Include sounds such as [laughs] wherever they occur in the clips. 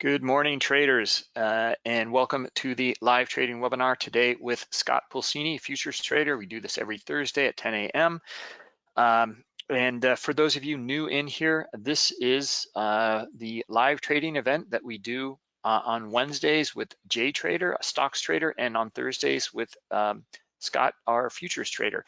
Good morning, traders, uh, and welcome to the live trading webinar today with Scott Pulcini, futures trader. We do this every Thursday at 10 a.m. Um, and uh, for those of you new in here, this is uh, the live trading event that we do uh, on Wednesdays with Jay Trader, a stocks trader, and on Thursdays with um, Scott, our futures trader.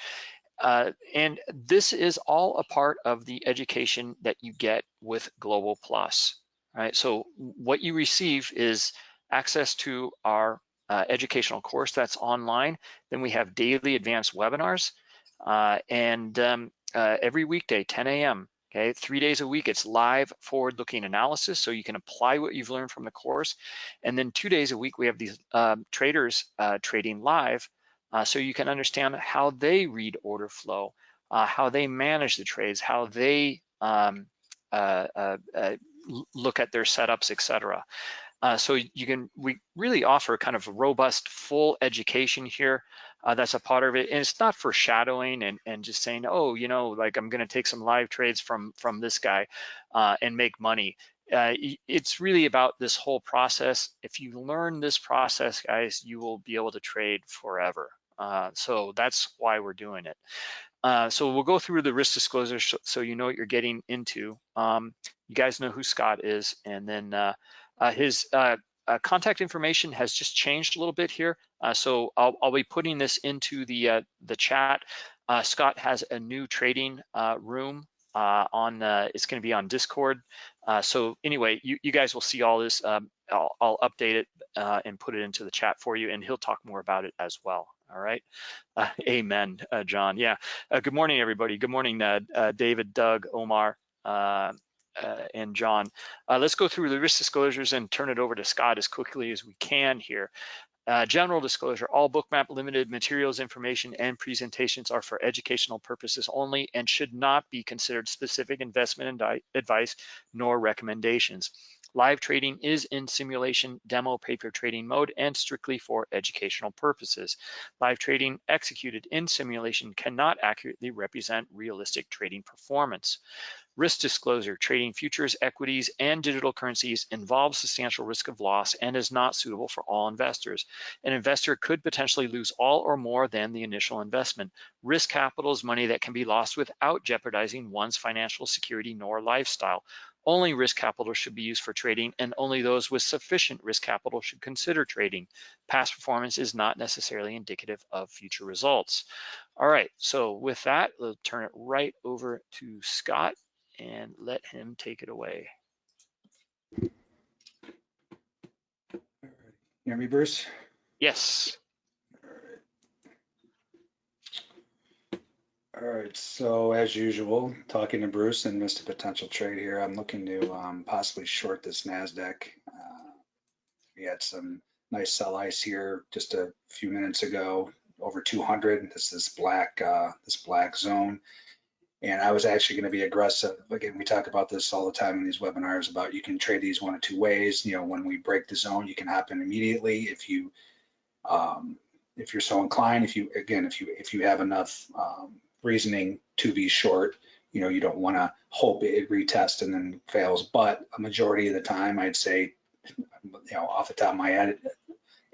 Uh, and this is all a part of the education that you get with Global Plus right? So what you receive is access to our uh, educational course that's online. Then we have daily advanced webinars uh, and um, uh, every weekday, 10 a.m. Okay, three days a week, it's live forward-looking analysis, so you can apply what you've learned from the course. And then two days a week, we have these um, traders uh, trading live, uh, so you can understand how they read order flow, uh, how they manage the trades, how they um, look at their setups, etc. Uh, so you can, we really offer kind of robust, full education here. Uh, that's a part of it. And it's not for shadowing and, and just saying, oh, you know, like I'm gonna take some live trades from, from this guy uh, and make money. Uh, it's really about this whole process. If you learn this process, guys, you will be able to trade forever. Uh, so that's why we're doing it. Uh, so we'll go through the risk disclosure so you know what you're getting into. Um, you guys know who Scott is, and then uh, uh, his uh, uh, contact information has just changed a little bit here. so I'll, I'll, be putting this into the the chat. Scott has a new trading room on. it's going to be on Discord. so anyway, you, you guys will see all this. Um, I'll, I'll, update it and put it into the chat for you, and he'll talk more about it as well. All right. Uh, amen, uh, John. Yeah. Uh, good morning, everybody. Good morning, uh, uh, David, Doug, Omar, uh, and John. let's go through the risk disclosures and turn it over to Scott as quickly as we can here. Uh, general disclosure, all bookmap limited materials, information, and presentations are for educational purposes only and should not be considered specific investment advice nor recommendations. Live trading is in simulation demo paper trading mode and strictly for educational purposes. Live trading executed in simulation cannot accurately represent realistic trading performance. Risk disclosure, trading futures, equities, and digital currencies involves substantial risk of loss and is not suitable for all investors. An investor could potentially lose all or more than the initial investment. Risk capital is money that can be lost without jeopardizing one's financial security nor lifestyle. Only risk capital should be used for trading and only those with sufficient risk capital should consider trading. Past performance is not necessarily indicative of future results. All right, so with that, we'll turn it right over to Scott and let him take it away. Hear me, Bruce? Yes. All right, so as usual, talking to Bruce and missed a potential trade here. I'm looking to um, possibly short this NASDAQ. Uh, we had some nice sell ice here just a few minutes ago, over 200. This is black, uh, this black zone. And I was actually going to be aggressive. Again, we talk about this all the time in these webinars about you can trade these one of two ways. You know, when we break the zone, you can hop in immediately if you um, if you're so inclined. If you again, if you if you have enough um, reasoning to be short. You know, you don't want to hope it retests and then fails, but a majority of the time, I'd say, you know, off the top of my head,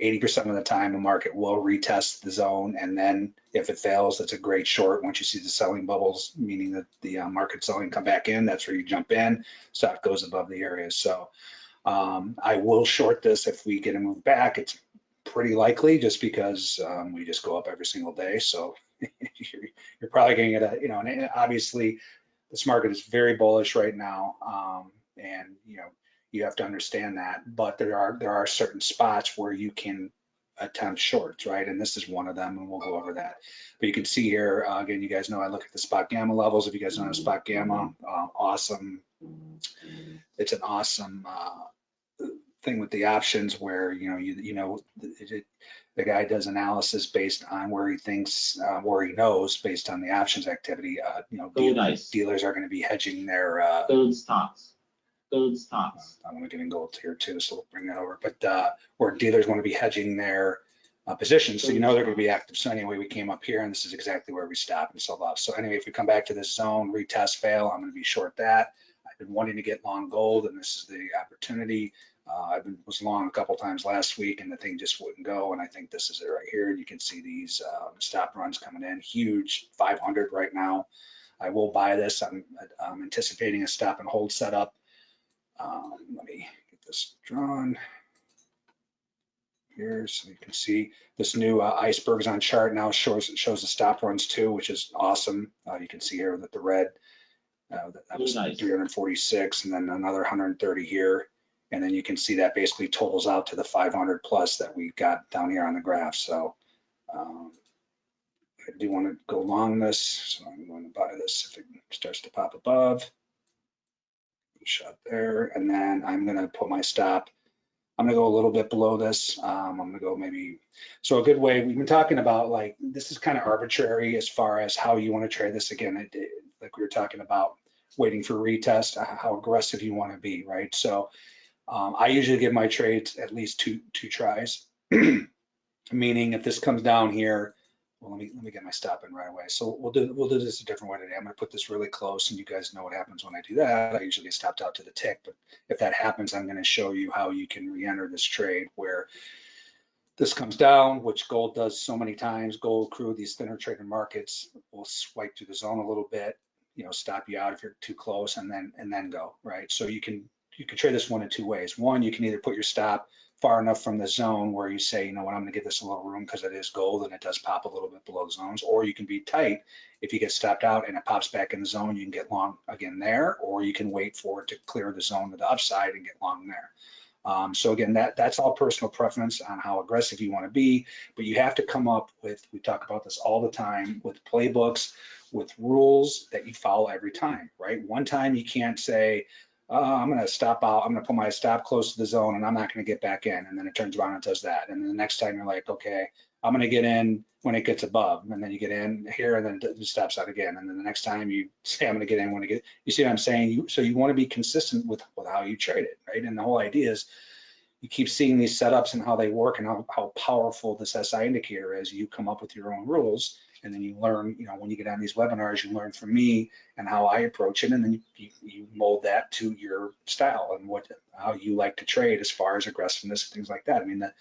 80% of the time the market will retest the zone and then if it fails that's a great short. Once you see the selling bubbles meaning that the uh, market selling come back in that's where you jump in. Stock goes above the area. So um, I will short this if we get a move back. It's pretty likely just because um, we just go up every single day. So [laughs] you're, you're, probably going to get a, you know, and obviously this market is very bullish right now. Um, and, you know, you have to understand that, but there are, there are certain spots where you can attempt shorts, right? And this is one of them, and we'll go over that. But you can see here, uh, again, you guys know I look at the spot gamma levels. If you guys know spot gamma, uh, awesome. It's an awesome uh, thing with the options where, you know, you, you know, it, it, the guy does analysis based on where he thinks, uh, where he knows based on the options activity. Uh, you know, dealers, dealers are going to be hedging their uh, stocks. Gold stocks. I'm going to get in gold here too, so we'll bring that over. But uh, where dealers want to be hedging their uh, positions, so you know they're going to be active. So anyway, we came up here, and this is exactly where we stopped and sold off. So anyway, if we come back to this zone, retest, fail, I'm going to be short that. I've been wanting to get long gold and this is the opportunity. Uh, I was long a couple times last week and the thing just wouldn't go. And I think this is it right here. And you can see these um, stop runs coming in huge 500 right now. I will buy this. I'm, I'm anticipating a stop and hold setup. Um, let me get this drawn here so you can see this new uh, icebergs on chart now shows shows the stop runs too, which is awesome. Uh, you can see here that the red uh, that was Nice. 346 and then another 130 here. And then you can see that basically totals out to the 500 plus that we got down here on the graph. So um, I do want to go long this, so I'm going to buy this if it starts to pop above. Shot there, and then I'm to put my stop. I'm to go a little bit below this. Um, I'm to go maybe, so a good way, we've been talking about like, this is kind of arbitrary as far as how you want to trade this. Again, it, it- like we were talking about waiting for retest, how aggressive you want to be, right? So um, I usually give my trades at least two, two tries. [clears throat] Meaning if this comes down here, well, let me, let me get my stop in right away. So we'll do, we'll do this a different way today. I'm gonna put this really close and you guys know what happens when I do that. I usually get stopped out to the tick, but if that happens, I'm gonna show you how you can re-enter this trade where this comes down, which gold does so many times. Gold crude, these thinner trading markets will swipe through the zone a little bit, you know, stop you out if you're too close and then, and then go, right? So you can, you can trade this one in two ways. One, you can either put your stop far enough from the zone where you say, you know what, I'm gonna give this a little room because it is gold and it does pop a little bit below zones, or you can be tight. If you get stopped out and it pops back in the zone, you can get long again there, or you can wait for it to clear the zone to the upside and get long there. Um, so again, that that's all personal preference on how aggressive you want to be, but you have to come up with, we talk about this all the time, with playbooks, with rules that you follow every time, right? One time you can't say, uh, I'm going to stop out, I'm going to put my stop close to the zone and I'm not going to get back in. And then it turns around and does that. And then the next time you're like, okay, I'm going to get in when it gets above. And then you get in here and then it stops out again. And then the next time you [laughs] say, I'm going to get in when it get, you see what I'm saying? You, so you want to be consistent with, with how you trade it, right? And the whole idea is you keep seeing these setups and how they work and how, how powerful this SI indicator is. You come up with your own rules and then you learn, you know, when you get on these webinars, you learn from me and how I approach it, and then you, you mold that to your style and what how you like to trade as far as aggressiveness and things like that. I mean, the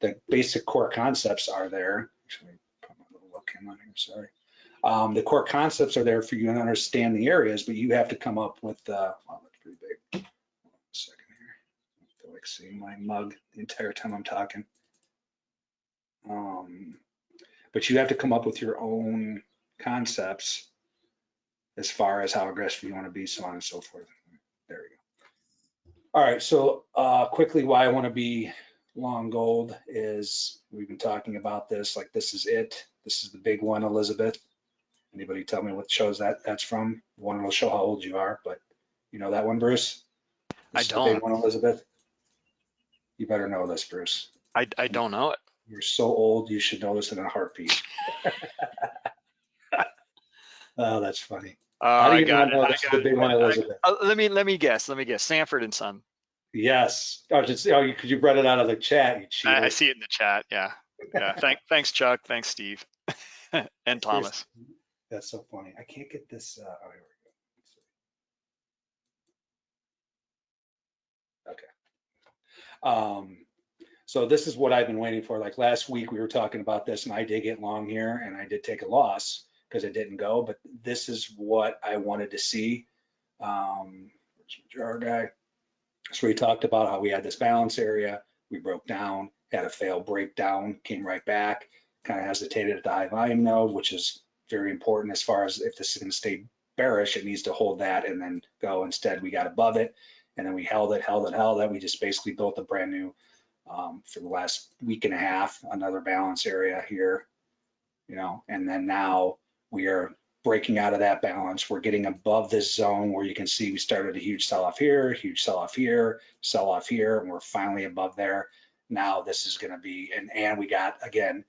the basic core concepts are there. Actually, put my little webcam on here. Sorry. Um, the core concepts are there for you to understand the areas, but you have to come up with. Uh, that's pretty big. Hold on a second here. I feel like seeing my mug the entire time I'm talking. Um, but you have to come up with your own concepts as far as how aggressive you want to be, so on and so forth. There we go. All right, so uh, quickly, why I want to be long gold is we've been talking about this. Like this is it. This is the big one, Elizabeth. Anybody tell me what shows that that's from? One will show how old you are, but you know that one, Bruce. I This is the big don't. one, Elizabeth. You better know this, Bruce. I, I don't know it. You're so old, you should know this in a heartbeat. [laughs] oh, that's funny. Oh, I you got not it. know I is got the big one, I- Elizabeth? uh, let me let me guess. Let me guess. Sanford and Son. Yes. Oh, just, oh, because you brought it out of the chat, you cheater. I, I see it in the chat. Yeah. Yeah. [laughs] Thank, thanks, Chuck. Thanks, Steve. [laughs] and Thomas. That's so funny. I can't get this. Uh, oh, here we go. Okay. Um, so this is what I've been waiting for. Like last week, we were talking about this, and I did get long here, and I did take a loss because it didn't go. But this is what I wanted to see. Um, jar guy? So we talked about how we had this balance area. We broke down, had a failed breakdown, came right back, kind of hesitated at the high volume node, which is very important as far as if this is going to stay bearish, it needs to hold that and then go. Instead, we got above it and then we held it, held it, held it. We just basically built a brand new, um, for the last week and a half, another balance area here, you know, and then now we are breaking out of that balance. We're getting above this zone where you can see we started a huge sell off here, huge sell off here, sell off here, and we're finally above there. Now this is going to be, and, and we got, again,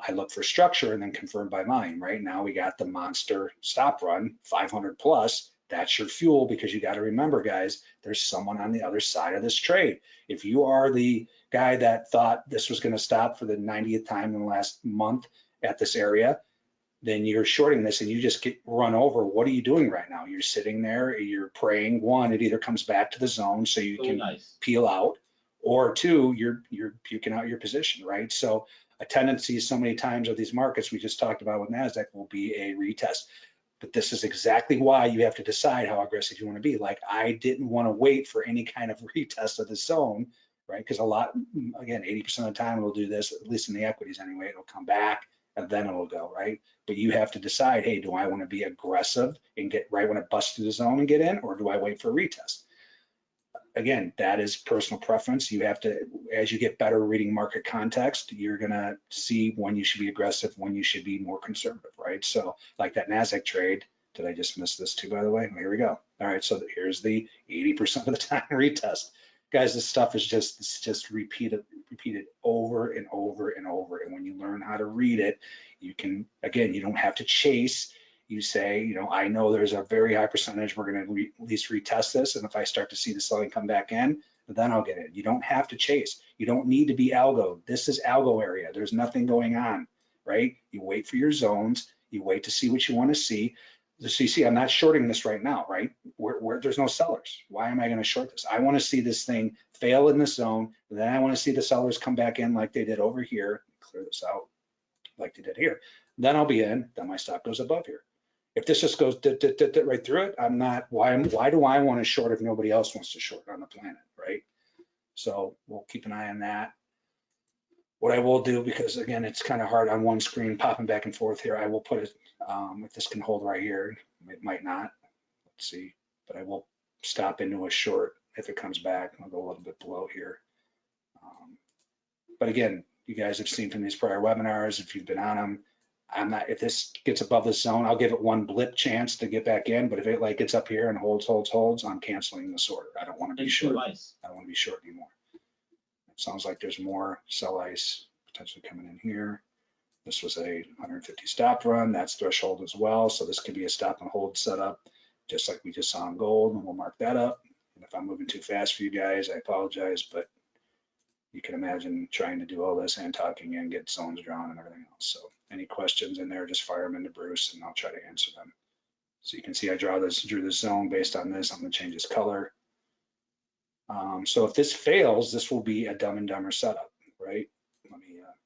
I look for structure and then confirmed by mine. Right now we got the monster stop run, 500 plus. That's your fuel because you got to remember, guys, there's someone on the other side of this trade. If you are the guy that thought this was going to stop for the 90th time in the last month at this area, then you're shorting this and you just get run over. What are you doing right now? You're sitting there, you're praying. One, it either comes back to the zone so you Really can nice. peel out, or two, you're you're puking out your position, right? So a tendency so many times of these markets we just talked about with Nasdaq will be a retest. But this is exactly why you have to decide how aggressive you want to be. Like I didn't want to wait for any kind of [laughs] retest of the zone, right? Because a lot, mm, again, 80% of the time it'll do this, at least in the equities anyway, it'll come back and then it'll go, right? But you have to decide, hey, do I want to be aggressive and get right when it busts through the zone and get in, or do I wait for a retest? Again, that is personal preference. You have to, as you get better reading market context, you're gonna see when you should be aggressive, when you should be more conservative, right? So like that Nasdaq trade, did I just miss this too, by the way? Here we go. All right, so here's the 80% of the time [laughs] retest. Guys, this stuff is just, it's just repeated, repeated over and over and over. And when you learn how to read it, you can, again, you don't have to chase. You say, you know, I know there's a very high percentage we're going to at least retest this. And if I start to see the selling come back in, then I'll get it. You don't have to chase. You don't need to be algo. This is algo area. There's nothing going on, right? You wait for your zones. You wait to see what you want to see. So see, I'm not shorting this right now, right? Where, there's no sellers. Why am I going to short this? I want to see this thing fail in the zone. Then I want to see the sellers come back in like they did over here. Clear this out like they did here. Then I'll be in. Then my stop goes above here. If this just goes dit, dit, dit right through it, I'm not. Why? Why do I want to short if nobody else wants to short on the planet, right? So we'll keep an eye on that. What I will do, because again, it's kind of hard on one screen popping back and forth here, I will put it, um, if this can hold right here, it might not. Let's see, but I will stop into a short if it comes back. I'll go a little bit below here. Um, but again, you guys have seen from these prior webinars, if you've been on them, I'm not, if this gets above the zone, I'll give it one blip chance to get back in. But if it like gets up here and holds, holds, holds, I'm canceling this order. I don't want to be short. nice. I don't want to be short anymore. It sounds like there's more sell ice potentially coming in here. This was a 150 stop run. That's threshold as well. So this could be a stop and hold setup, just like we just saw in gold, and we'll mark that up. And if I'm moving too fast for you guys, I apologize, but you can imagine trying to do all this and talking and get zones drawn and everything else. So any questions in there, just fire them into Bruce and I'll try to answer them. So you can see I draw this, drew this zone based on this. I'm gonna change this color. Um, so if this fails, this will be a dumb and dumber setup, right?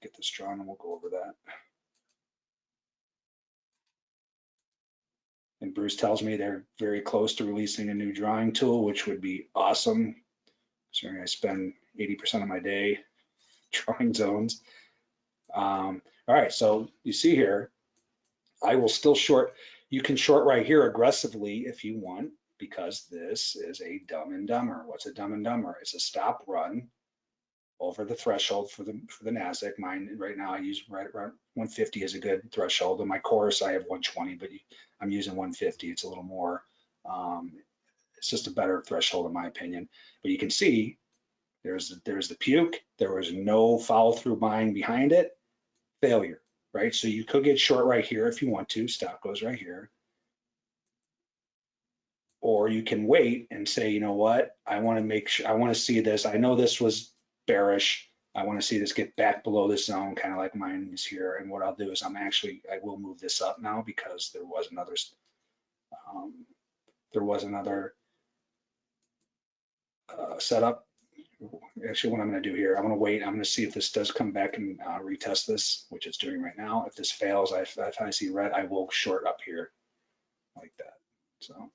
Get this drawn and we'll go over that. And Bruce tells me they're very close to releasing a new drawing tool, which would be awesome. Considering I spend 80% of my day [laughs] drawing zones. Um, all right, so you see here, I will still short. You can short right here aggressively if you want, because this is a dumb and dumber. What's a dumb and dumber? It's a stop run over the threshold for the for the Nasdaq. Mine right now I use right around 150 is a good threshold. In my course I have 120, but I'm using 150. It's a little more. Um, it's just a better threshold in my opinion. But you can see there's there's the puke. There was no follow through buying behind it. Failure, right? So you could get short right here if you want to. Stop goes right here. Or you can wait and say, you know what? I want to make sure I want to see this. I know this was bearish. I want to see this get back below this zone, kind of like mine is here. And what I'll do is I'm actually, I will move this up now because there was another, um, there was another uh, setup. Actually, what I'm going to do here, I'm going to wait. I'm going to see if this does come back and uh, retest this, which it's doing right now. If this fails, I, if I see red, I will short up here like that. So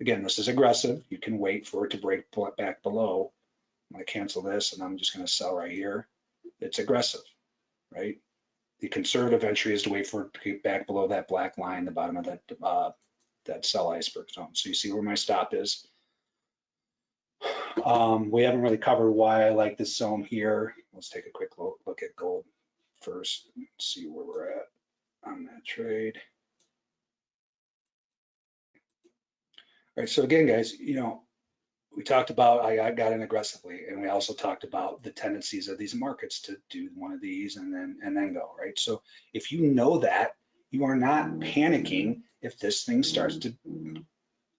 again, this is aggressive. You can wait for it to break back below. I'm to cancel this and I'm just going to sell right here. It's aggressive, right? The conservative entry is to wait for it to get back below that black line, the bottom of that uh, that sell iceberg zone. So you see where my stop is. Um, we haven't really covered why I like this zone here. Let's take a quick look, look at gold first and see where we're at on that trade. All right, so again, guys, you know, we talked about I, got in aggressively, and we also talked about the tendencies of these markets to do one of these and then and then go right. So if you know that, you are not panicking if this thing starts to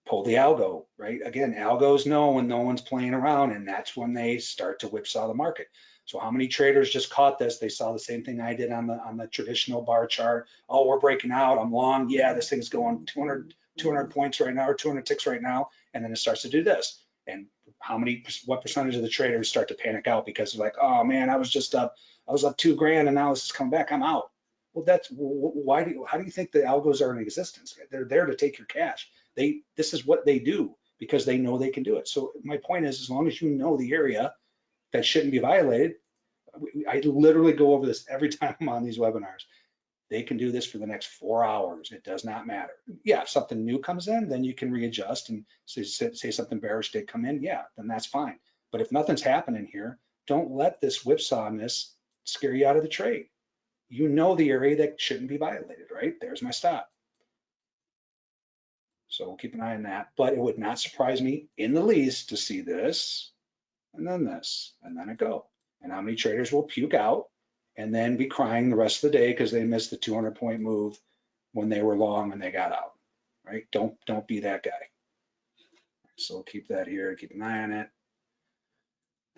pull the algo, right? Again, algos know when no one's playing around, and that's when they start to whipsaw the market. So how many traders just caught this? They saw the same thing I did on the, on the traditional bar chart. Oh, we're breaking out. I'm long. Yeah, this thing's going 200, 200 points right now or 200 ticks right now. And then it starts to do this. And how many, what percentage of the traders start to panic out because they're like, oh man, I was just up, I was up two grand and now this is coming back. I'm out. Well, that's wh- wh- why do you, how do you think the algos are in existence? They're there to take your cash. They, this is what they do because they know they can do it. So my point is, as long as you know the area that shouldn't be violated, I literally go over this every [laughs] time I'm on these webinars. They can do this for the next four hours. It does not matter. Yeah, if something new comes in, then you can readjust and say, say something bearish did come in. Yeah, then that's fine. But if nothing's happening here, don't let this whipsawness scare you out of the trade. You know the area that shouldn't be violated, right? There's my stop. So we'll keep an eye on that, but it would not surprise me in the least to see this and then this and then it go. And how many traders will puke out and then be crying the rest of the day because they missed the 200 point move when they were long and they got out, right? Don't, don't be that guy. So keep that here, keep an eye on it.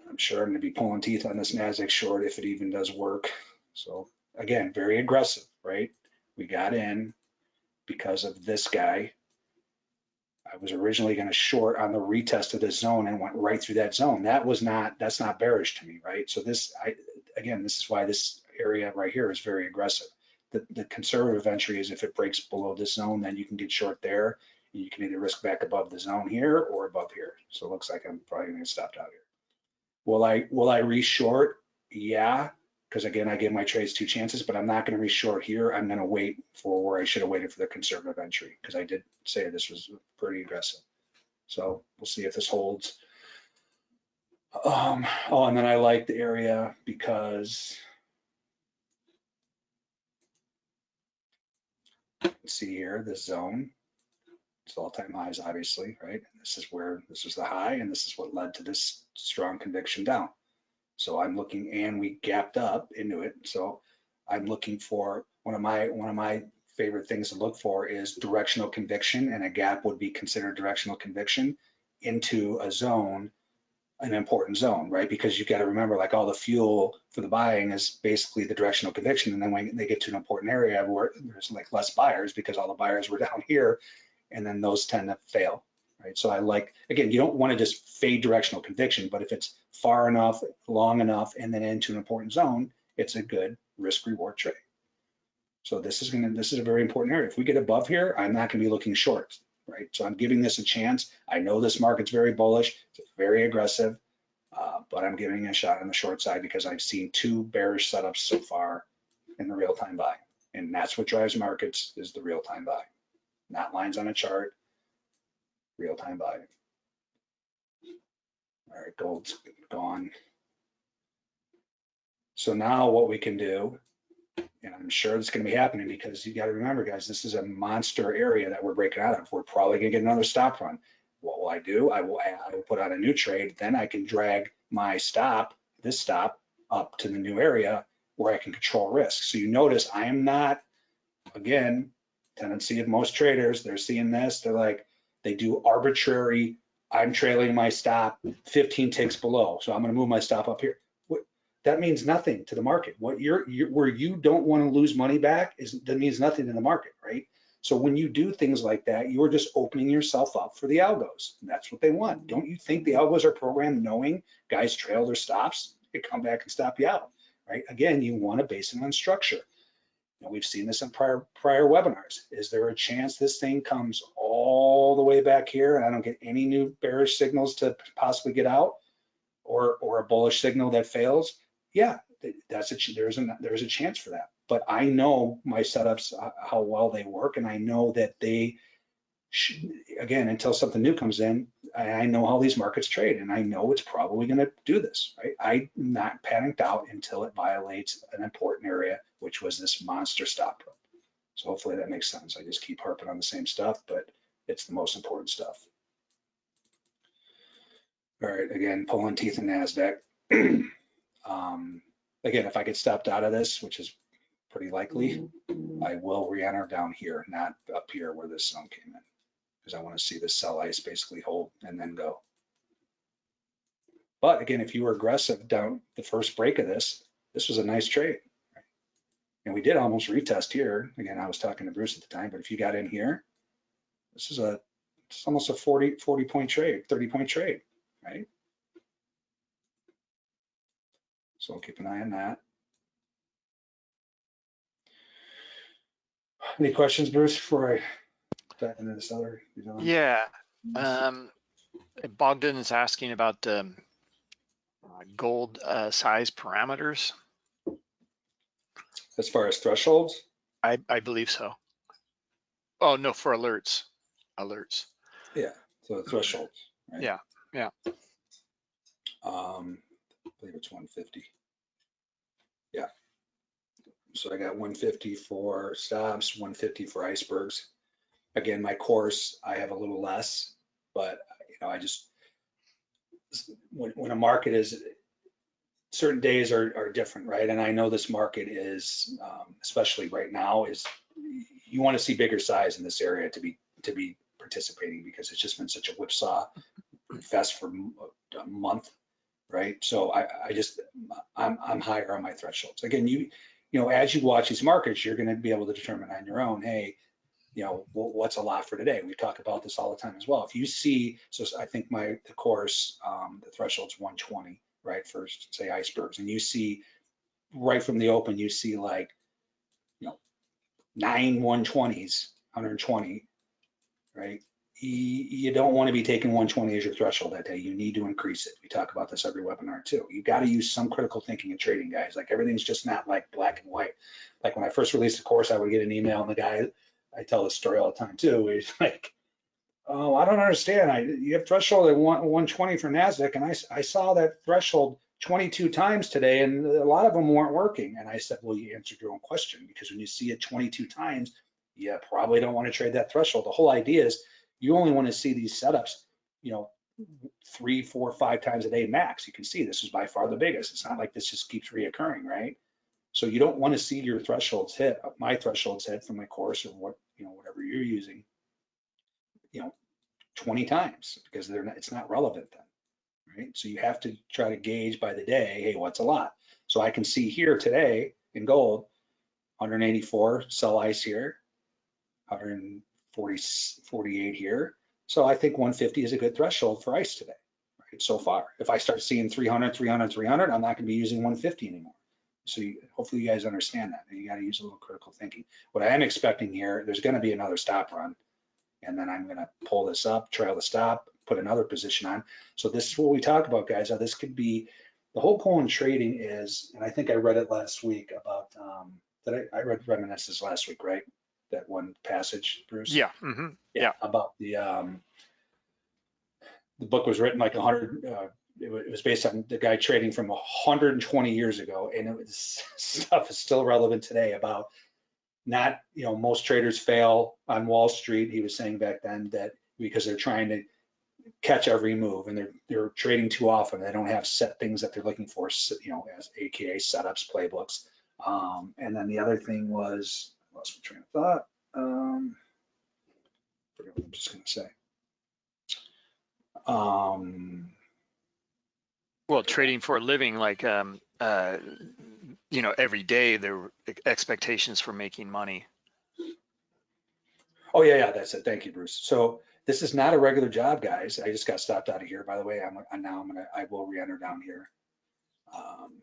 I'm sure I'm gonna be pulling teeth on this NASDAQ short if it even does work. So again, very aggressive, right? We got in because of this guy. I was originally going to short on the retest of this zone and went right through that zone. That was not, that's not bearish to me, right? So this, I, again, this is why this area right here is very aggressive. The, the conservative entry is if it breaks below this zone, then you can get short there. And You can either risk back above the zone here or above here. So it looks like I'm probably going to get stopped out here. Will I, will I re-short? Yeah, because again, I give my trades two chances, but I'm not going to re-short here. I'm going to wait for where I should have waited for the conservative entry because I did say this was pretty aggressive. So we'll see if this holds. Um, oh, and then I like the area because let's see here, the zone. It's all-time highs, obviously, right? This is where this is the high, and this is what led to this strong conviction down. So I'm looking, and we gapped up into it. So I'm looking for one of my one of my favorite things to look for is directional conviction, and a gap would be considered directional conviction into a zone, an important zone, right? Because you got to remember, like all the fuel for the buying is basically the directional conviction, and then when they get to an important area where there's like less buyers because all the buyers were [laughs] down here, and then those tend to fail, right? So I like, again, you don't want to just fade directional conviction, but if it's far enough, long enough, and then into an important zone, it's a good risk reward trade. So this is gonna, this is a very important area. If we get above here, I'm not gonna be looking short, right? So I'm giving this a chance. I know this market's very bullish, it's very aggressive, uh, but I'm giving a shot on the short side because I've seen two bearish setups so far in the real-time buy. And that's what drives markets is the real-time buy, not lines on a chart, real-time buy. All right, gold's gone. So now what we can do, and I'm sure it's gonna be happening because you gotta remember, guys, this is a monster area that we're breaking out of. We're probably gonna get another stop run. What will I do? I will, I will put on a new trade, then I can drag my stop, this stop, up to the new area where I can control risk. So you notice I am not, again, tendency of most traders, they're seeing this, they're like, they do arbitrary, I'm trailing my stop 15 ticks below, so I'm gonna move my stop up here. That means nothing to the market. What you're, you're where you don't wanna lose money back is, that means nothing to the market, right? So when you do things like that, you're just opening yourself up for the algos. And that's what they want. Don't you think the algos are programmed knowing guys trail their stops, they come back and stop you out, right? Again, you wanna base it on structure. And we've seen this in prior prior webinars. Is there a chance this thing comes all the way back here and I don't get any new bearish signals to possibly get out or or a bullish signal that fails? Yeah, that's a there's a there's a chance for that. But I know my setups uh, how well they work and I know that they should, again until something new comes in, I I know how these markets trade and I know it's probably going to do this, right? I'm not panicked out until it violates an important area, which was this monster stop. run. So hopefully that makes sense. I just keep harping on the same stuff, but it's the most important stuff. All right, again, pulling teeth in NASDAQ. [clears throat] um, again, if I get stopped out of this, which is pretty likely, I will re-enter down here, not up here where this zone came in. Because I want to see the sell ice basically hold and then go. But again, if you were aggressive down the first break of this, this was a nice trade. And we did almost retest here. Again, I was talking to Bruce at the time, but if you got in here, this is a, it's almost a 40, 40 point trade, 30 point trade, right? So I'll keep an eye on that. Any questions, Bruce, before I dive into this other? you know? Yeah, um, Bogdan is asking about, um, uh, gold, uh, size parameters. As far as thresholds, I, I believe so. Oh, no, for alerts, alerts. yeah, so the thresholds. right? Yeah, yeah. Um, I believe it's 150. Yeah. So I got 150 for stops, 150 for icebergs. Again, my course, I have a little less, but you know, I just, when, when a market is, certain days are, are different, right? And I know this market is, um, especially right now, is you want to see bigger size in this area to be, to be participating because it's just been such a whipsaw fest for a month, right? So I, I just, I'm, I'm higher on my thresholds. Again, you, you know, as you watch these markets, you're going to be able to determine on your own, hey, you know, what's a lot for today? We talk about this all the time as well. If you see, so I think my, the course, um, the threshold's 120, right? For say icebergs, and you see right from the open, you see like, you know, nine 120s, 120, right? You, don't want to be taking 120 as your threshold that day. You need to increase it. We talk about this every webinar too. You got to use some critical thinking in trading, guys. Like everything's just not like black and white. Like when I first released the course, I would get an email and the guy, I tell this story all the time too. He's [laughs] like, oh, I don't understand. I, you have threshold at one- 120 for NASDAQ and I I saw that threshold 22 times today and a lot of them weren't working. And I said, well, you answered your own question because when you see it 22 times, you probably don't want to trade that threshold. The whole idea is you only want to see these setups, you know, three, four, five times a day max. You can see this is by far the biggest. It's not like this just keeps reoccurring, right? So you don't want to see your thresholds hit, my thresholds hit from my course or what, you know, whatever you're using, you know, 20 times because they're not, it's not relevant then, right? So you have to try to gauge by the day, hey, what's a lot? So I can see here today in gold, 184 sell ice here, 140, 48 here. So I think 150 is a good threshold for ice today, right? So far, if I start seeing 300, 300, 300, I'm not going to be using 150 anymore. So you, hopefully you guys understand that. And you got to use a little critical thinking. What I am expecting here, there's going to be another stop run. And then I'm going to pull this up, trail the stop, put another position on. So this is what we talk about, guys. How this could be, the whole point in trading is, and I think I read it last week about, um, that I, I read reminiscences last week, right? That one passage, Bruce? Yeah, hmm Yeah. About the, um, the book was written like a hundred, uh, it was based on the guy trading from 120 years ago, and it was [laughs] stuff is still relevant today about not, you know, most traders fail on Wall Street. He was saying back then that because they're trying to catch every move and they're they're trading too often. They don't have set things that they're looking for, you know, as AKA setups, playbooks. Um, and then the other thing was, lost my train of thought. Um, forget what I'm just gonna say. Um, Well, trading for a living, like, um, uh, you know, every day there were expectations for making money. Oh, yeah, yeah, that's it. Thank you, Bruce. So this is not a regular job, guys. I just got stopped out of here, by the way. I'm, and now I'm gonna, I will re-enter down here. Um,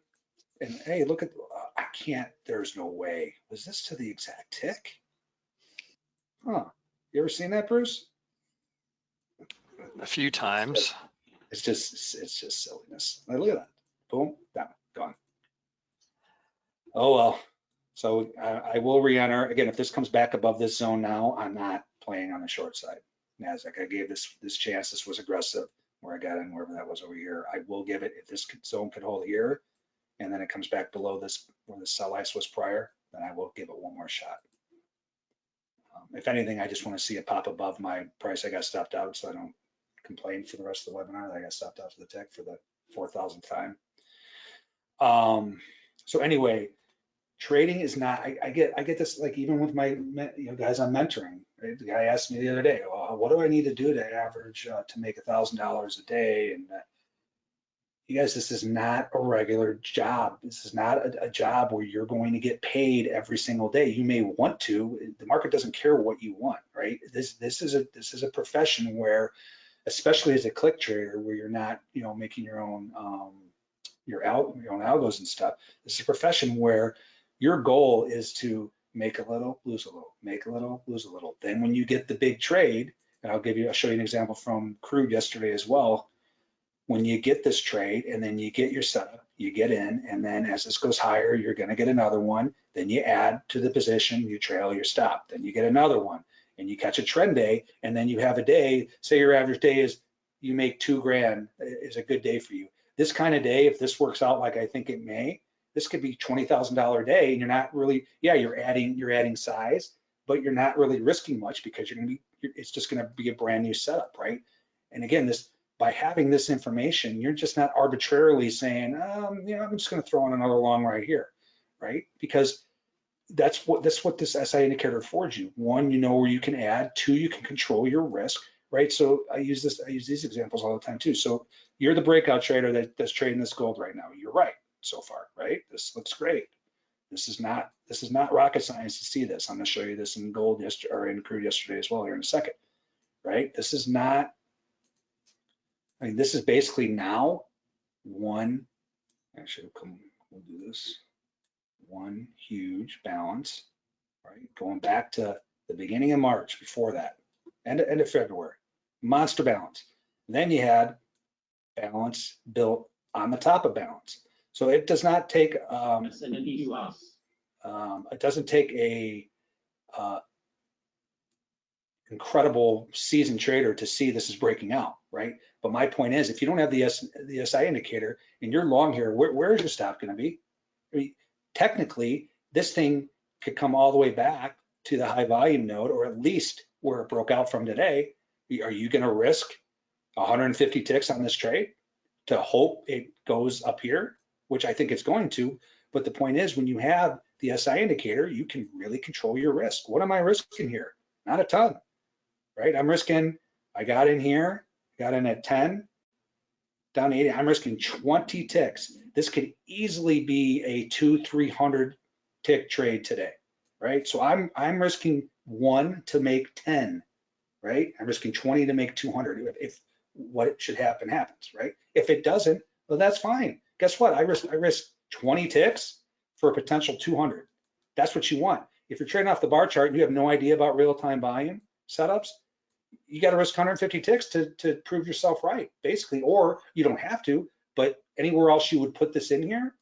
and hey, look at, I can't, there's no way. Was this to the exact tick? Huh. You ever seen that, Bruce? A few times. It's just, it's just silliness. Look at that. Boom, down, gone. Oh, well. So I, I will re-enter. Again, if this comes back above this zone now, I'm not playing on the short side. NASDAQ, I gave this, this chance. This was aggressive where I got in, wherever that was over here. I will give it, if this zone could hold here, and then it comes back below this, where the sell ice was prior, then I will give it one more shot. Um, If anything, I just want to see it pop above my price. I got stopped out, so I don't complain for the rest of the webinar. I got stopped out to the tech for the four thousandth time. Um, so anyway, trading is not, I, I get, I get this, like even with my, you know, guys I'm mentoring, right? The guy asked me the other day, well, what do I need to do to average, uh, to make a thousand dollars a day? And uh, You guys, this is not a regular job. This is not a, a job where you're going to get paid every single day. You may want to. The market doesn't care what you want, right? This this is a this is a profession where, especially as a click trader, where you're not you know making your own um, your out your own algos and stuff. This is a profession where your goal is to make a little, lose a little, make a little, lose a little. Then when you get the big trade, and I'll give you, I'll show you an example from crude yesterday as well. When you get this trade and then you get your setup, you get in, and then as this goes higher, you're gonna get another one. Then you add to the position, you trail your stop. Then you get another one and you catch a trend day, and then you have a day, say your average day is you make two grand is a good day for you. This kind of day, if this works out like I think it may, this could be twenty thousand dollar a day, and you're not really, yeah, you're adding you're adding size, but you're not really risking much because you're gonna be, it's just gonna be a brand new setup, right? And again, this by having this information, you're just not arbitrarily saying, um, you know, I'm just gonna throw in another long right here, right? Because that's what that's what this SI indicator affords you. One, you know where you can add. Two, you can control your risk, right? So I use this, I use these examples all the time too. So you're the breakout trader that, that's trading this gold right now. You're right so far, right? This looks great. This is not this is not rocket science to see this. I'm going to show you this in gold yesterday or in crude yesterday as well here in a second, right? This is not. I mean, this is basically now one. Actually, come. We'll do this. One huge balance, right? Going back to the beginning of March. Before that, end of, end of February, monster balance. Then you had balance built on the top of balance. So it does not take, um, um, it doesn't take a, uh, incredible seasoned trader to see this is breaking out, right? But my point is, if you don't have the S, the SI indicator and you're long here, where, where is your stop gonna be? I mean, technically, this thing could come all the way back to the high volume node, or at least where it broke out from today. Are you gonna risk 150 ticks on this trade to hope it goes up here? which I think it's going to. But the point is, when you have the SI indicator, you can really control your risk. What am I risking here? Not a ton, right? I'm risking, I got in here, got in at 10, down to 80. I'm risking 20 ticks. This could easily be a two, 300 tick trade today, right? So I'm, I'm risking one to make 10, right? I'm risking 20 to make 200 if, if what should happen happens, right? If it doesn't, well, that's fine guess what? I risk I risk 20 ticks for a potential 200. That's what you want. If you're trading off the bar chart and you have no idea about real-time volume setups, you got to risk 150 ticks to, to prove yourself right, basically, or you don't have to, but anywhere else you would put this in here,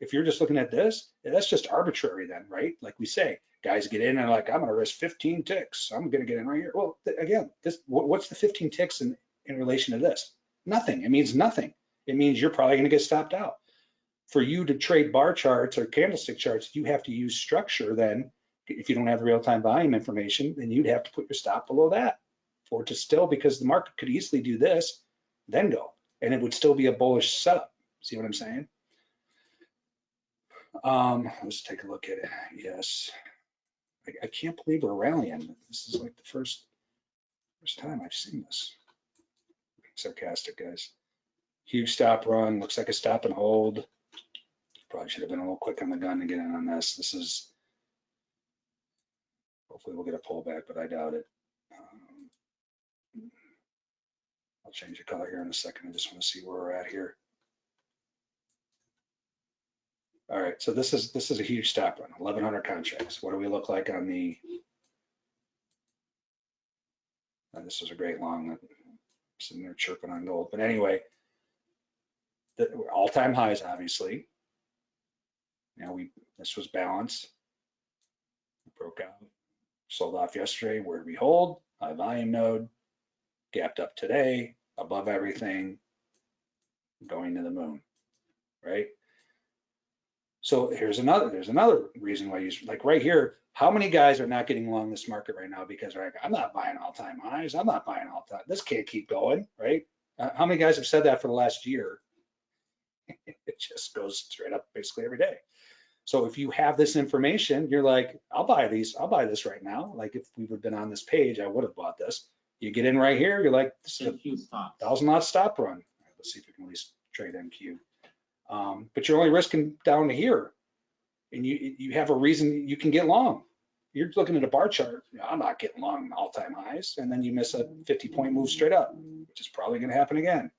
if you're just looking at this, that's just arbitrary then, right? Like we say, guys get in and like, I'm going to risk 15 ticks. I'm going to get in right here. Well, again, this what's the 15 ticks in, in relation to this? Nothing. It means nothing it means you're probably going to get stopped out. For you to trade bar charts or candlestick charts, you have to use structure then. If you don't have the real-time volume information, then you'd have to put your stop below that for to still, because the market could easily do this, then go, and it would still be a bullish setup. See what I'm saying? Um, let's take a look at it. Yes. I, I can't believe we're rallying. This is like the first first time I've seen this. Sarcastic, guys. Huge stop run, looks like a stop and hold. Probably should have been a little quick on the gun to get in on this. This is, hopefully we'll get a pullback, but I doubt it. Um, I'll change the color here in a second. I just want to see where we're at here. All right, so this is this is a huge stop run, 1,100 contracts. What do we look like on the? And this is a great long that sitting there chirping on gold. But anyway, all-time highs, obviously. Now we, this was balance. Broke out, sold off yesterday. Where we hold? High volume node, gapped up today, above everything, going to the moon, right? So here's another, there's another reason why you, like right here, how many guys are not getting along this market right now because like, I'm not buying all-time highs, I'm not buying all-time, this can't keep going, right? Uh, how many guys have said that for the last year? [laughs] it just goes straight up basically every day. So if you have this information, you're like, I'll buy these, I'll buy this right now. Like if we would have been on this page, I would have bought this. You get in right here, you're like, this is a thousand lot stop run. Let's see if we can at least trade MQ. Um, but you're only risking down to here. And you, you have a reason you can get long. You're looking at a bar chart, I'm not getting long all-time highs, and then you miss a 50 point move straight up, which is probably gonna happen again.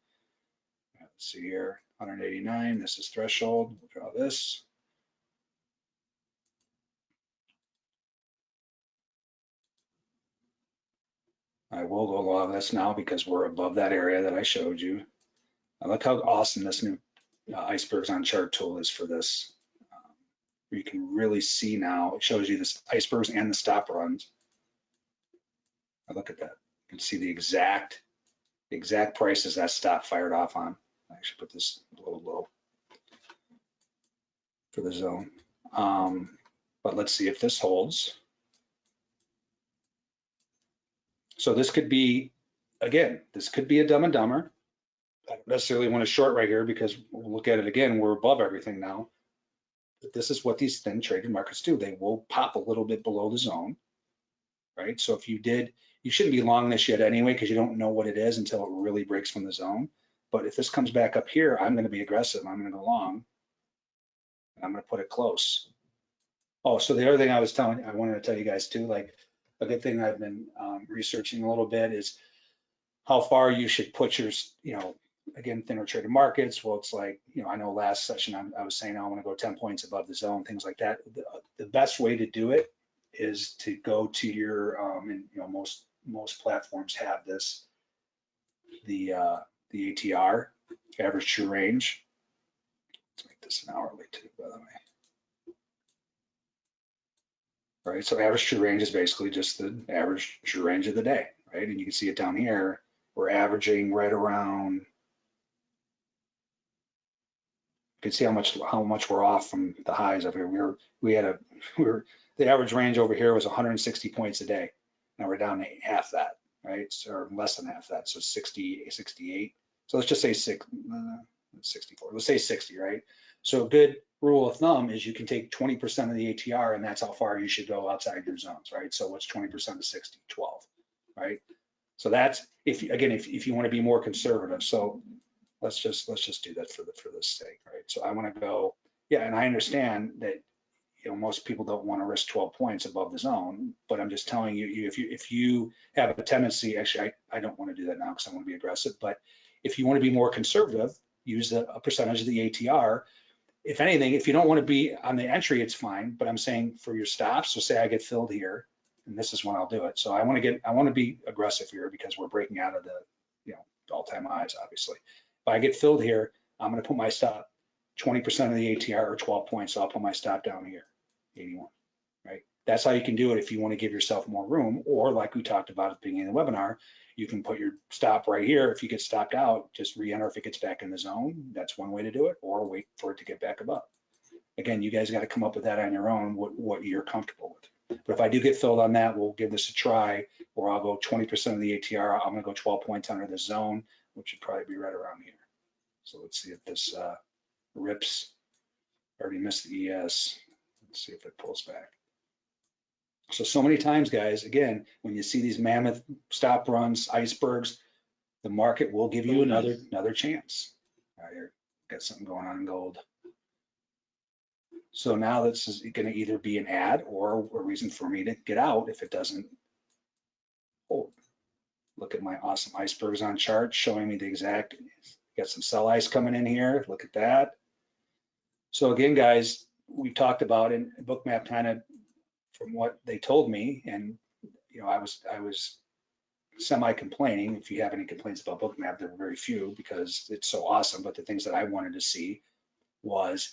Let's see here, 189, this is threshold, we'll draw this. I will go along this now because we're above that area that I showed you. Look how awesome this new uh, icebergs on chart tool is for this. Um, You can really see now, it shows you this icebergs and the stop runs. I look at that, you can see the exact, the exact prices that stop fired off on. I should put this a little low for the zone. Um, but let's see if this holds. So this could be, again, this could be a dumb and dumber. I don't necessarily want to short right here because we'll look at it again, we're above everything now. But this is what these thin traded markets do. They will pop a little bit below the zone, right? So if you did, you shouldn't be long this yet anyway because you don't know what it is until it really breaks from the zone. But if this comes back up here, I'm going to be aggressive. I'm going to go long. And I'm going to put it close. Oh, so the other thing I was telling, I wanted to tell you guys too, like a good thing I've been um, researching a little bit is how far you should put your, you know, again, thinner traded markets. Well, it's like, you know, I know last session I, I was saying I want to go 10 points above the zone, things like that. The, the best way to do it is to go to your, um, and you know, most most platforms have this, the uh, the ATR, average true range. Let's make this an hourly too, by the way. Right, so average true range is basically just the average true range of the day, right? And you can see it down here. We're averaging right around. You can see how much how much we're off from the highs up here. We were we had a [laughs] we were the average range over here was 160 points a day. Now we're down to half that, right? So, or less than half that, so 60, 68. So let's just say six, uh, 64. Let's say 60, right? So good rule of thumb is you can take 20% of the ATR and that's how far you should go outside your zones, right? So what's 20% of 60? 12, right? So that's if again, if, if you want to be more conservative. So let's just let's just do that for the for this sake, right? So I want to go, yeah, and I understand that you know most people don't want to risk 12 points above the zone, but I'm just telling you, you if you if you have a tendency, actually, I, I don't want to do that now because I want to be aggressive, but if you want to be more conservative, use the, a percentage of the ATR. If anything, if you don't want to be on the entry, it's fine. But I'm saying for your stops, so say I get filled here, and this is when I'll do it. So I want to get, I want to be aggressive here because we're breaking out of the, you know, all-time highs, obviously. If I get filled here, I'm going to put my stop 20% of the ATR or 12 points. So I'll put my stop down here, 81, right? That's how you can do it if you want to give yourself more room. Or like we talked about at the beginning of the webinar, you can put your stop right here. If you get stopped out, just re-enter if it gets back in the zone. That's one way to do it, or wait for it to get back above. Again, you guys got to come up with that on your own, what, what you're comfortable with. But if I do get filled on that, we'll give this a try, or I'll go 20% of the ATR. I'm gonna go 12 points under the zone, which would probably be right around here. So let's see if this uh, rips. Already missed the ES. Let's see if it pulls back. So, so many times, guys, again, when you see these mammoth stop runs, icebergs, the market will give you another another chance. All right, here, got something going on in gold. So now this is going to either be an add or a reason for me to get out if it doesn't hold. Look at my awesome icebergs on chart showing me the exact, got some sell ice coming in here. Look at that. So again, guys, we've talked about in bookmap kind of from what they told me and you know i was i was semi complaining if you have any complaints about bookmap there were very few because it's so awesome but the things that i wanted to see was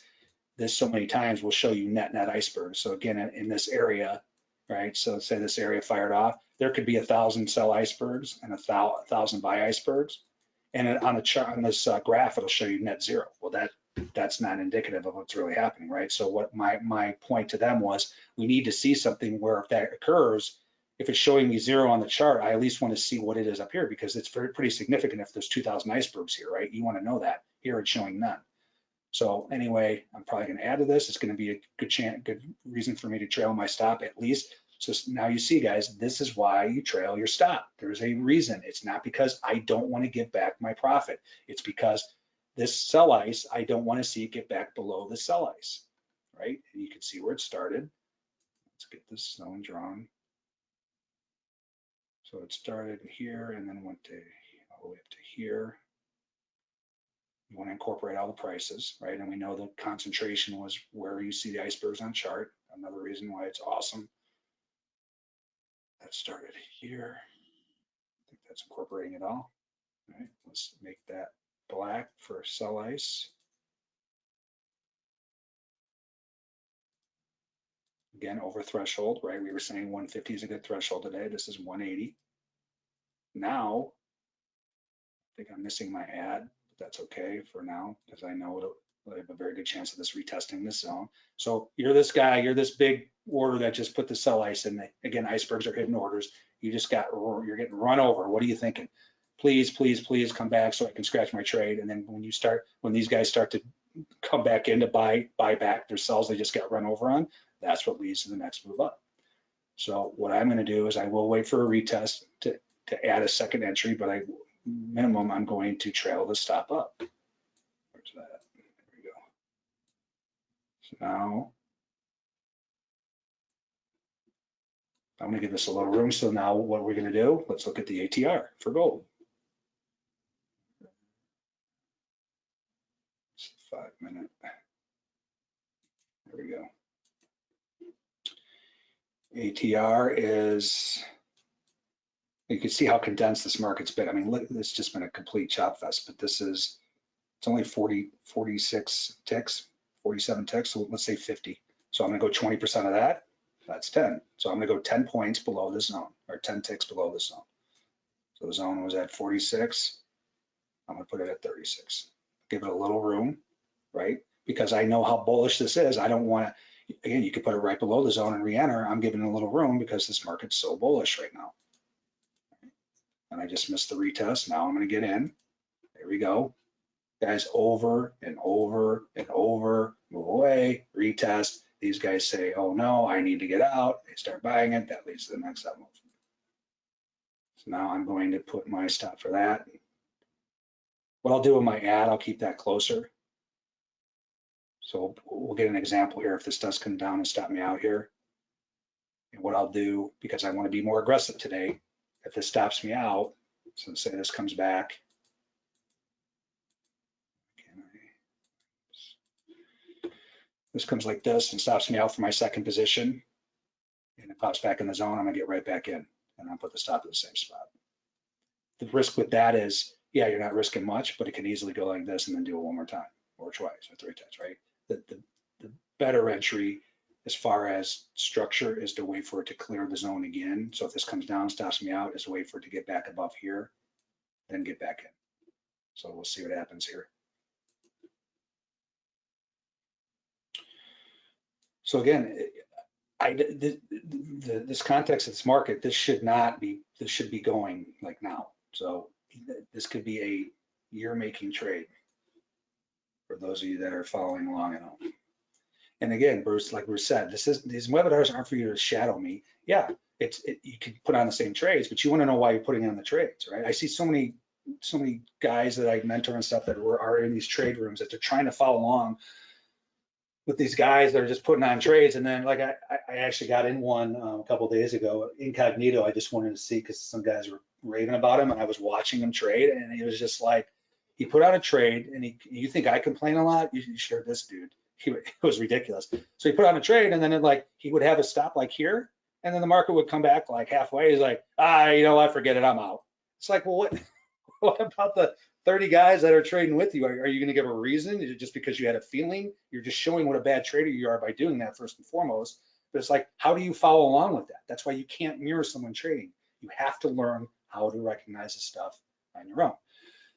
this so many times will show you net net icebergs. So again in, this area right so say this area fired off there could be a thousand sell icebergs and a, a thousand buy icebergs and on a chart on this uh, graph it'll show you net zero. Well that that's not indicative of what's really happening, right? So what my my point to them was, we need to see something where if that occurs, if it's showing me zero on the chart, I at least want to see what it is up here because it's very pretty significant if there's 2,000 icebergs here, right? You want to know that. Here it's showing none. So anyway, I'm probably going to add to this. It's going to be a good chance, good reason for me to trail my stop at least. So now you see, guys, this is why you trail your stop. There's a reason. It's not because I don't want to give back my profit. It's because this sell ice, I don't want to see it get back below the sell ice, right? And you can see where it started. Let's get this zone drawn. So it started here and then went to all the way up to here. You want to incorporate all the prices, right? And we know the concentration was where you see the icebergs on chart. Another reason why it's awesome. That started here. I think that's incorporating it all. All right, let's make that black for sell ice. Again, over threshold, right? We were saying 150 is a good threshold today. This is 180. Now, I think I'm missing my add, but that's okay for now because I know I have a very good chance of this retesting this zone. So you're this guy, you're this big order that just put the sell ice in. The again, icebergs are hidden orders. You just got, you're getting run over. What are you thinking? Please, please, please come back so I can scratch my trade. And then when you start, when these guys start to come back in to buy, buy back their sells they just got run over on, that's what leads to the next move up. So what I'm going to do is I will wait for a retest to, to add a second entry, but I minimum I'm going to trail the stop up. Where's that? There we go. So now I'm going to give this a little room. So now what we're going to do, let's look at the ATR for gold. It's a five minute. There we go. ATR is, you can see how condensed this market's been. I mean, look, it's just been a complete chop fest, but this is, it's only 40, 46 ticks, 47 ticks, so let's say 50. So I'm gonna go 20% of that, that's 10. So I'm gonna go 10 points below this zone, or 10 ticks below this zone. So the zone was at 46, I'm gonna put it at 36. Give it a little room, right? Because I know how bullish this is. I don't wanna, again, you could put it right below the zone and re-enter. I'm giving a little room because this market's so bullish right now. And I just missed the retest. Now I'm going to get in. There we go. Guys, over and over and over, move away, retest. These guys say, oh no, I need to get out. They start buying it. That leads to the next up move. So now I'm going to put my stop for that. What I'll do with my add, I'll keep that closer. So we'll get an example here if this does come down and stop me out here. And what I'll do, because I want to be more aggressive today, if this stops me out, so say this comes back. This comes like this and stops me out for my second position. And it pops back in the zone, I'm gonna get right back in and I'll put the stop at the same spot. The risk with that is, yeah, you're not risking much, but it can easily go like this and then do it one more time or twice or three times, right? The, the, the better entry as far as structure is to wait for it to clear the zone again. So if this comes down, stops me out, is to wait for it to get back above here, then get back in. So we'll see what happens here. So again, I, the, the, this context of this market, this should not be, this should be going like now. So this could be a year making trade for those of you that are following along at home. And again, Bruce, like Bruce said, this is these webinars aren't for you to shadow me. Yeah, it's it, you can put on the same trades, but you want to know why you're putting on the trades, right? I see so many so many guys that I mentor and stuff that were are in these trade rooms that they're trying to follow along with these guys that are just putting on trades. And then like I, I actually got in one um, a couple days ago, incognito. I just wanted to see because some guys were raving about him and I was watching him trade and it was just like, he put out a trade and he, you think I complain a lot? You, sure this dude, he, [laughs] it was ridiculous. So he put on a trade and then it like, he would have a stop like here and then the market would come back like halfway. He's like, ah, you know what, forget it, I'm out. It's like, well, what, [laughs] what about the 30 guys that are trading with you? Are, are you gonna give a reason? Is it just because you had a feeling? You're just showing what a bad trader you are by doing that first and foremost. But it's like, how do you follow along with that? That's why you can't mirror someone trading. You have to learn how to recognize the stuff on your own.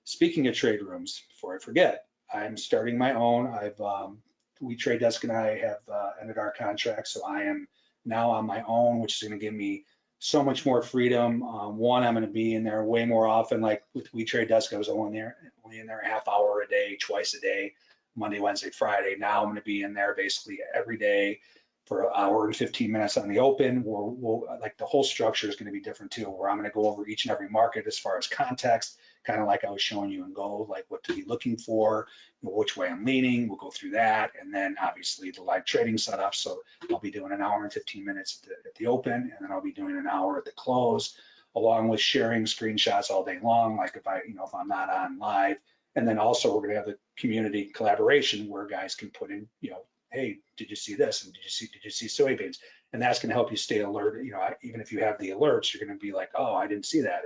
Speaking of trade rooms, before I forget, I'm starting my own. I've um, we trade desk and I have uh, ended our contract, so I am now on my own, which is going to give me so much more freedom. Um, one, I'm going to be in there way more often. Like with We Trade Desk, I was only there, only in there a half hour a day, twice a day, Monday, Wednesday, Friday. Now I'm going to be in there basically every day for an hour and 15 minutes on the open. We'll, we'll like the whole structure is going to be different too, where I'm going to go over each and every market as far as context, kind of like I was showing you in gold, like what to be looking for, which way I'm leaning. We'll go through that. And then obviously the live trading setup. So I'll be doing an hour and 15 minutes at the, at the open, and then I'll be doing an hour at the close, along with sharing screenshots all day long. Like if I, you know, if I'm not on live. And then also we're gonna have the community collaboration where guys can put in, you know, hey, did you see this? And did you see, did you see soybeans? And that's gonna help you stay alert. You know, even if you have the alerts, you're gonna be like, oh, I didn't see that.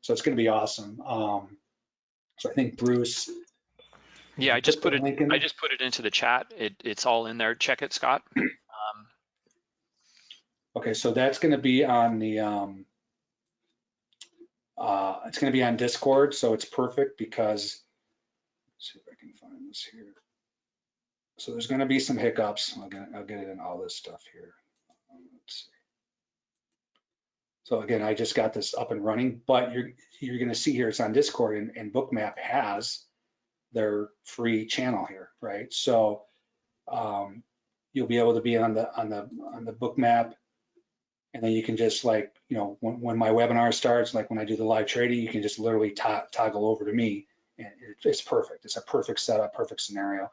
So it's gonna be awesome. Um, so I think Bruce. Yeah, I just put it, in I just put it into the chat. It, it's all in there. Check it, Scott. [clears throat] Um, Okay, so that's gonna be on the, um, uh, it's gonna be on Discord, so it's perfect because, let's see if I can find this here. So there's gonna be some hiccups. I'll get, I'll get it in all this stuff here. Let's see. So again, I just got this up and running, but you're, you're gonna see here, it's on Discord and, and Bookmap has their free channel here, right? So, um, you'll be able to be on the, on the, on the Bookmap and then you can just like, you know, when, when my webinar starts, like when I do the live trading, you can just literally to- toggle over to me. And it, it's perfect. It's a perfect setup, perfect scenario.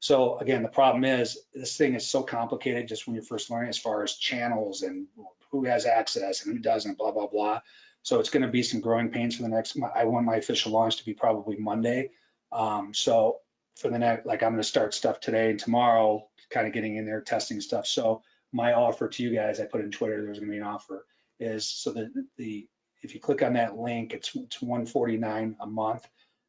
So again, the problem is this thing is so complicated just when you're first learning as far as channels and who has access and who doesn't, blah, blah, blah. So it's going to be some growing pains for the next, I want my official launch to be probably Monday. Um, so for the next, like I'm going to start stuff today and tomorrow, kind of getting in there, testing stuff. So my offer to you guys, I put in Twitter, there's gonna be an offer, is so that the, if you click on that link, it's, it's 149 a month.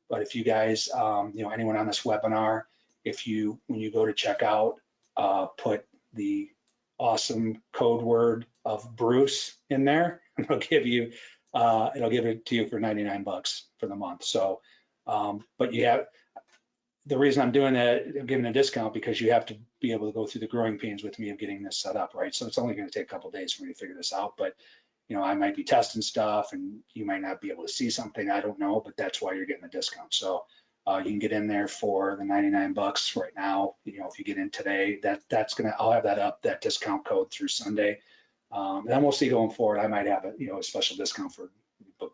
But if you guys, um, you know, anyone on this webinar, if you, when you go to checkout, uh, put the awesome code word of Bruce in there, and [laughs] it'll give you, uh, it'll give it to you for 99 bucks for the month. So, um, but you have, the reason I'm doing that, I'm giving a discount because you have to be able to go through the growing pains with me of getting this set up, right? So it's only going to take a couple days for me to figure this out, but you know, I might be testing stuff and you might not be able to see something, I don't know, but that's why you're getting the discount. So uh, you can get in there for the 99 bucks right now. You know, if you get in today, that that's gonna, I'll have that up, that discount code through Sunday. Um, and then we'll see going forward. I might have a, you know, a special discount for book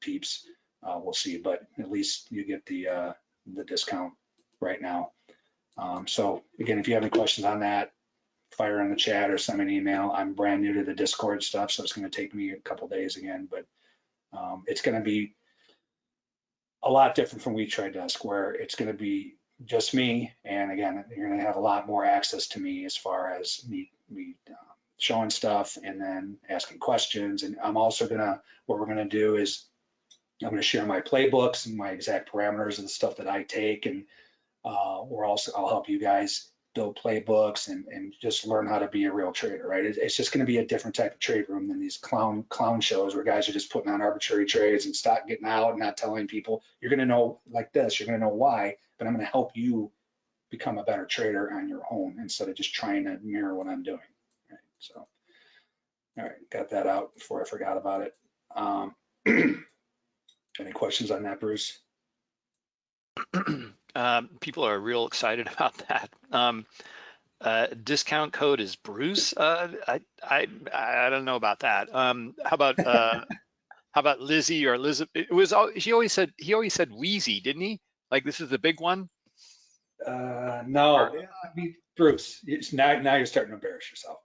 peeps. Uh, we'll see, but at least you get the uh, the discount right now. Um, so again, if you have any questions on that, fire in the chat or send me an email. I'm brand new to the Discord stuff, so it's going to take me a couple days again, but um, it's going to be a lot different from We Trade Desk, where it's going to be just me. And again, you're going to have a lot more access to me as far as me, me uh, showing stuff and then asking questions. And I'm also going to, what we're going to do is I'm going to share my playbooks and my exact parameters and the stuff that I take. And uh, we're also, I'll help you guys build playbooks and, and just learn how to be a real trader, right? It's, it's just going to be a different type of trade room than these clown clown shows where guys are just putting on arbitrary trades and stop getting out and not telling people. You're going to know like this. You're going to know why, but I'm going to help you become a better trader on your own instead of just trying to mirror what I'm doing. Right? So, all right, got that out before I forgot about it. Um, [clears throat] any questions on that, Bruce? [clears throat] um, people are real excited [laughs] about that. Um, uh, discount code is Bruce. Uh, I, I I don't know about that. Um, how about uh, [laughs] how about Lizzie or Elizabeth? It was al- she always said he always said Weezy, didn't he? Like this is the big one. Uh, no, I mean, Bruce, it's now, now you're starting to embarrass yourself.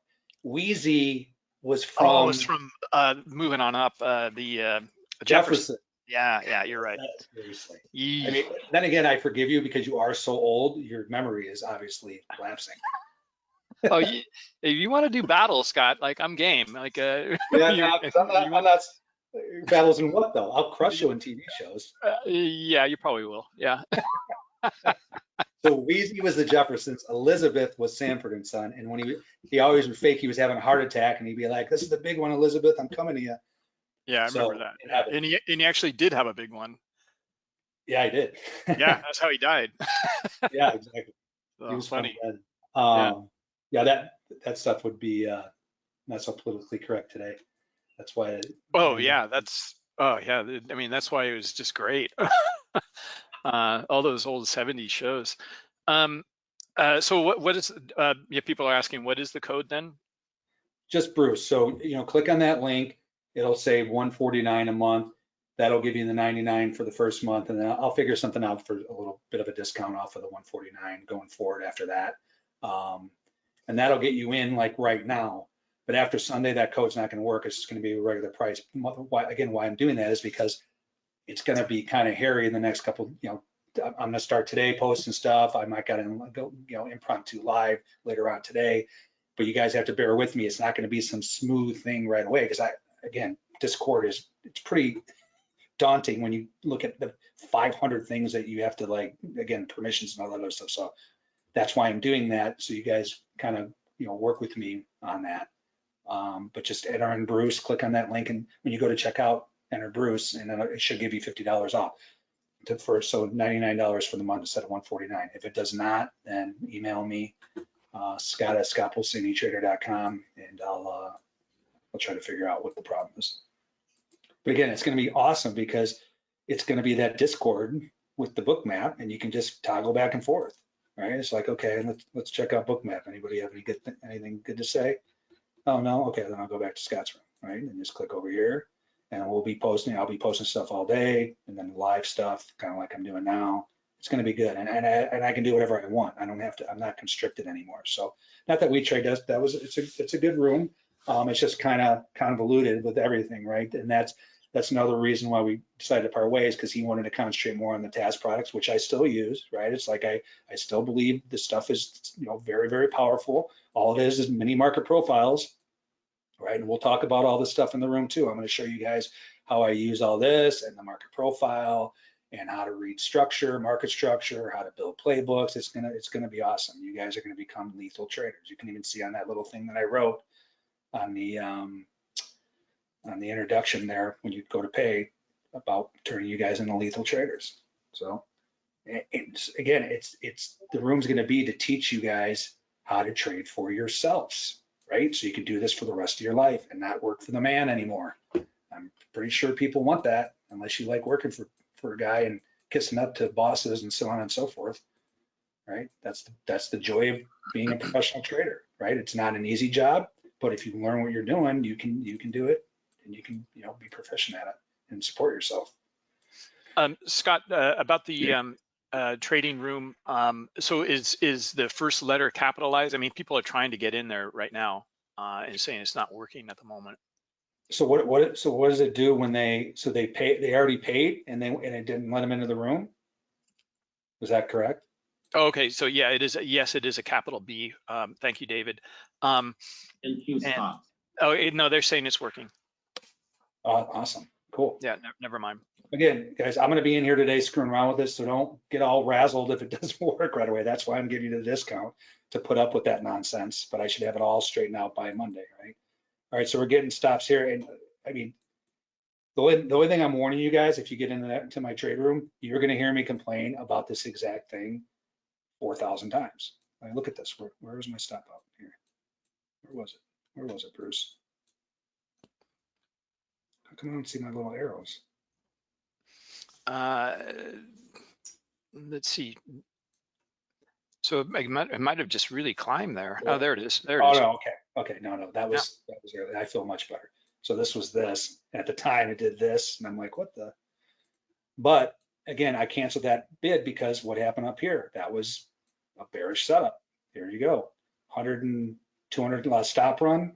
Weezy was from, oh, it's from uh, moving on up. Uh, the uh, Jefferson. Jefferson. Yeah, yeah, you're right. Seriously. I mean, then again, I forgive you because you are so old, your memory is obviously lapsing. [laughs] oh, you, if you want to do battle, Scott, like I'm game. Like uh, [laughs] Yeah, you- no, [laughs] I'm not, you I'm not, battles in what though? I'll crush you in TV shows. Uh, yeah, you probably will. Yeah. So Weezy was the Jeffersons, Elizabeth was Sanford and Son, and when he, he always would fake he was having a heart attack and he'd be like, this is the big one, Elizabeth, I'm coming to you. Yeah, I So, remember that. it. And he and he actually did have a big one. Yeah, I did. Yeah, [laughs] that's how he died. [laughs] Yeah, exactly. So, He was funny. Um, yeah, that, that stuff would be, uh, not so politically correct today. That's why. Oh yeah, that's oh yeah. I mean, that's why it was just great. [laughs] uh, all those old '70s shows. Um, uh, so what what is uh, yeah? People are asking what is the code then? Just Bruce. So, you know, click on that link. It'll say 149 a month. That'll give you the 99 for the first month, and then I'll figure something out for a little bit of a discount off of the 149 going forward after that. Um, and that'll get you in like right now. But after Sunday, that code's not going to work. It's just going to be a regular price. Why, again, why I'm doing that is because it's going to be kind of hairy in the next couple. You know, I'm going to start today posting stuff. I might got to go, you know, impromptu live later on today. But you guys have to bear with me. It's not going to be some smooth thing right away because I, again, Discord is it's pretty daunting when you look at the 500 things that you have to like, again, permissions and all that other stuff. So that's why I'm doing that. So you guys kind of, you know, work with me on that. Um, but just enter in Bruce, click on that link. And when you go to checkout, enter Bruce and then it should give you $50 off to first. So $99 for the month instead of 149. If it does not, then email me, uh, Scott at scottpulcinitrader.com and I'll, uh, I'll try to figure out what the problem is. But again, it's going to be awesome because it's going to be that Discord with the Bookmap and you can just toggle back and forth, right? It's like, okay, let's, let's check out Bookmap. Anybody have any good, anything good to say? Oh, no. Okay. Then I'll go back to Scott's room, right? And just click over here and we'll be posting, I'll be posting stuff all day and then live stuff, kind of like I'm doing now. It's going to be good. And, and, I, and I can do whatever I want. I don't have to, I'm not constricted anymore. So not that we trade does, that was, it's a, it's a good room. Um, it's just kind of convoluted with everything, right? And that's, that's another reason why we decided to part ways because he wanted to concentrate more on the TAS products, which I still use, right? It's like I, I still believe this stuff is, you know, very, very powerful. All it is is mini market profiles, right? And we'll talk about all this stuff in the room too. I'm going to show you guys how I use all this and the market profile and how to read structure, market structure, how to build playbooks. It's gonna, it's gonna be awesome. You guys are gonna become lethal traders. You can even see on that little thing that I wrote on the um, on the introduction there when you go to pay about turning you guys into lethal traders. So it's, again, it's it's the room's going to be to teach you guys how to trade for yourselves, right? So you can do this for the rest of your life and not work for the man anymore. I'm pretty sure people want that unless you like working for for a guy and kissing up to bosses and so on and so forth, right? That's the, that's the joy of being a professional trader, right? It's not an easy job, but if you learn what you're doing, you can you can do it and you can you know be proficient at it and support yourself. Um, Scott, uh, about the um, uh, trading room, um, so is is the first letter capitalized? I mean, people are trying to get in there right now uh, and saying it's not working at the moment. So what what so what does it do when they so they pay they already paid and they and it didn't let them into the room? Was that correct? Okay, so yeah, it is. Yes, it is a capital B. Um, thank you, David. Um, And Q stop. oh it, no, they're saying it's working. Uh, awesome, cool. Yeah, ne never mind. Again, guys, I'm going to be in here today screwing around with this, so don't get all razzled if it [laughs] doesn't work right away. That's why I'm giving you the discount to put up with that nonsense. But I should have it all straightened out by Monday, right? All right, so we're getting stops here, and I mean, the only, the only thing I'm warning you guys, if you get into that into my trade room, you're going to hear me complain about this exact thing four thousand times. I look at this. Where, where is my stop out here? Where was it? Where was it, Bruce? How come I don't see my little arrows? Uh, let's see. So it might, it might have just really climbed there. Oh, there it is. There it Oh, is. no, okay, okay, no, no, that was, that was, early. I feel much better. So this was this, at the time it did this, and I'm like, what the? But again, I canceled that bid because what happened up here, that was a bearish setup. There you go, 100 and 200 last uh, stop run.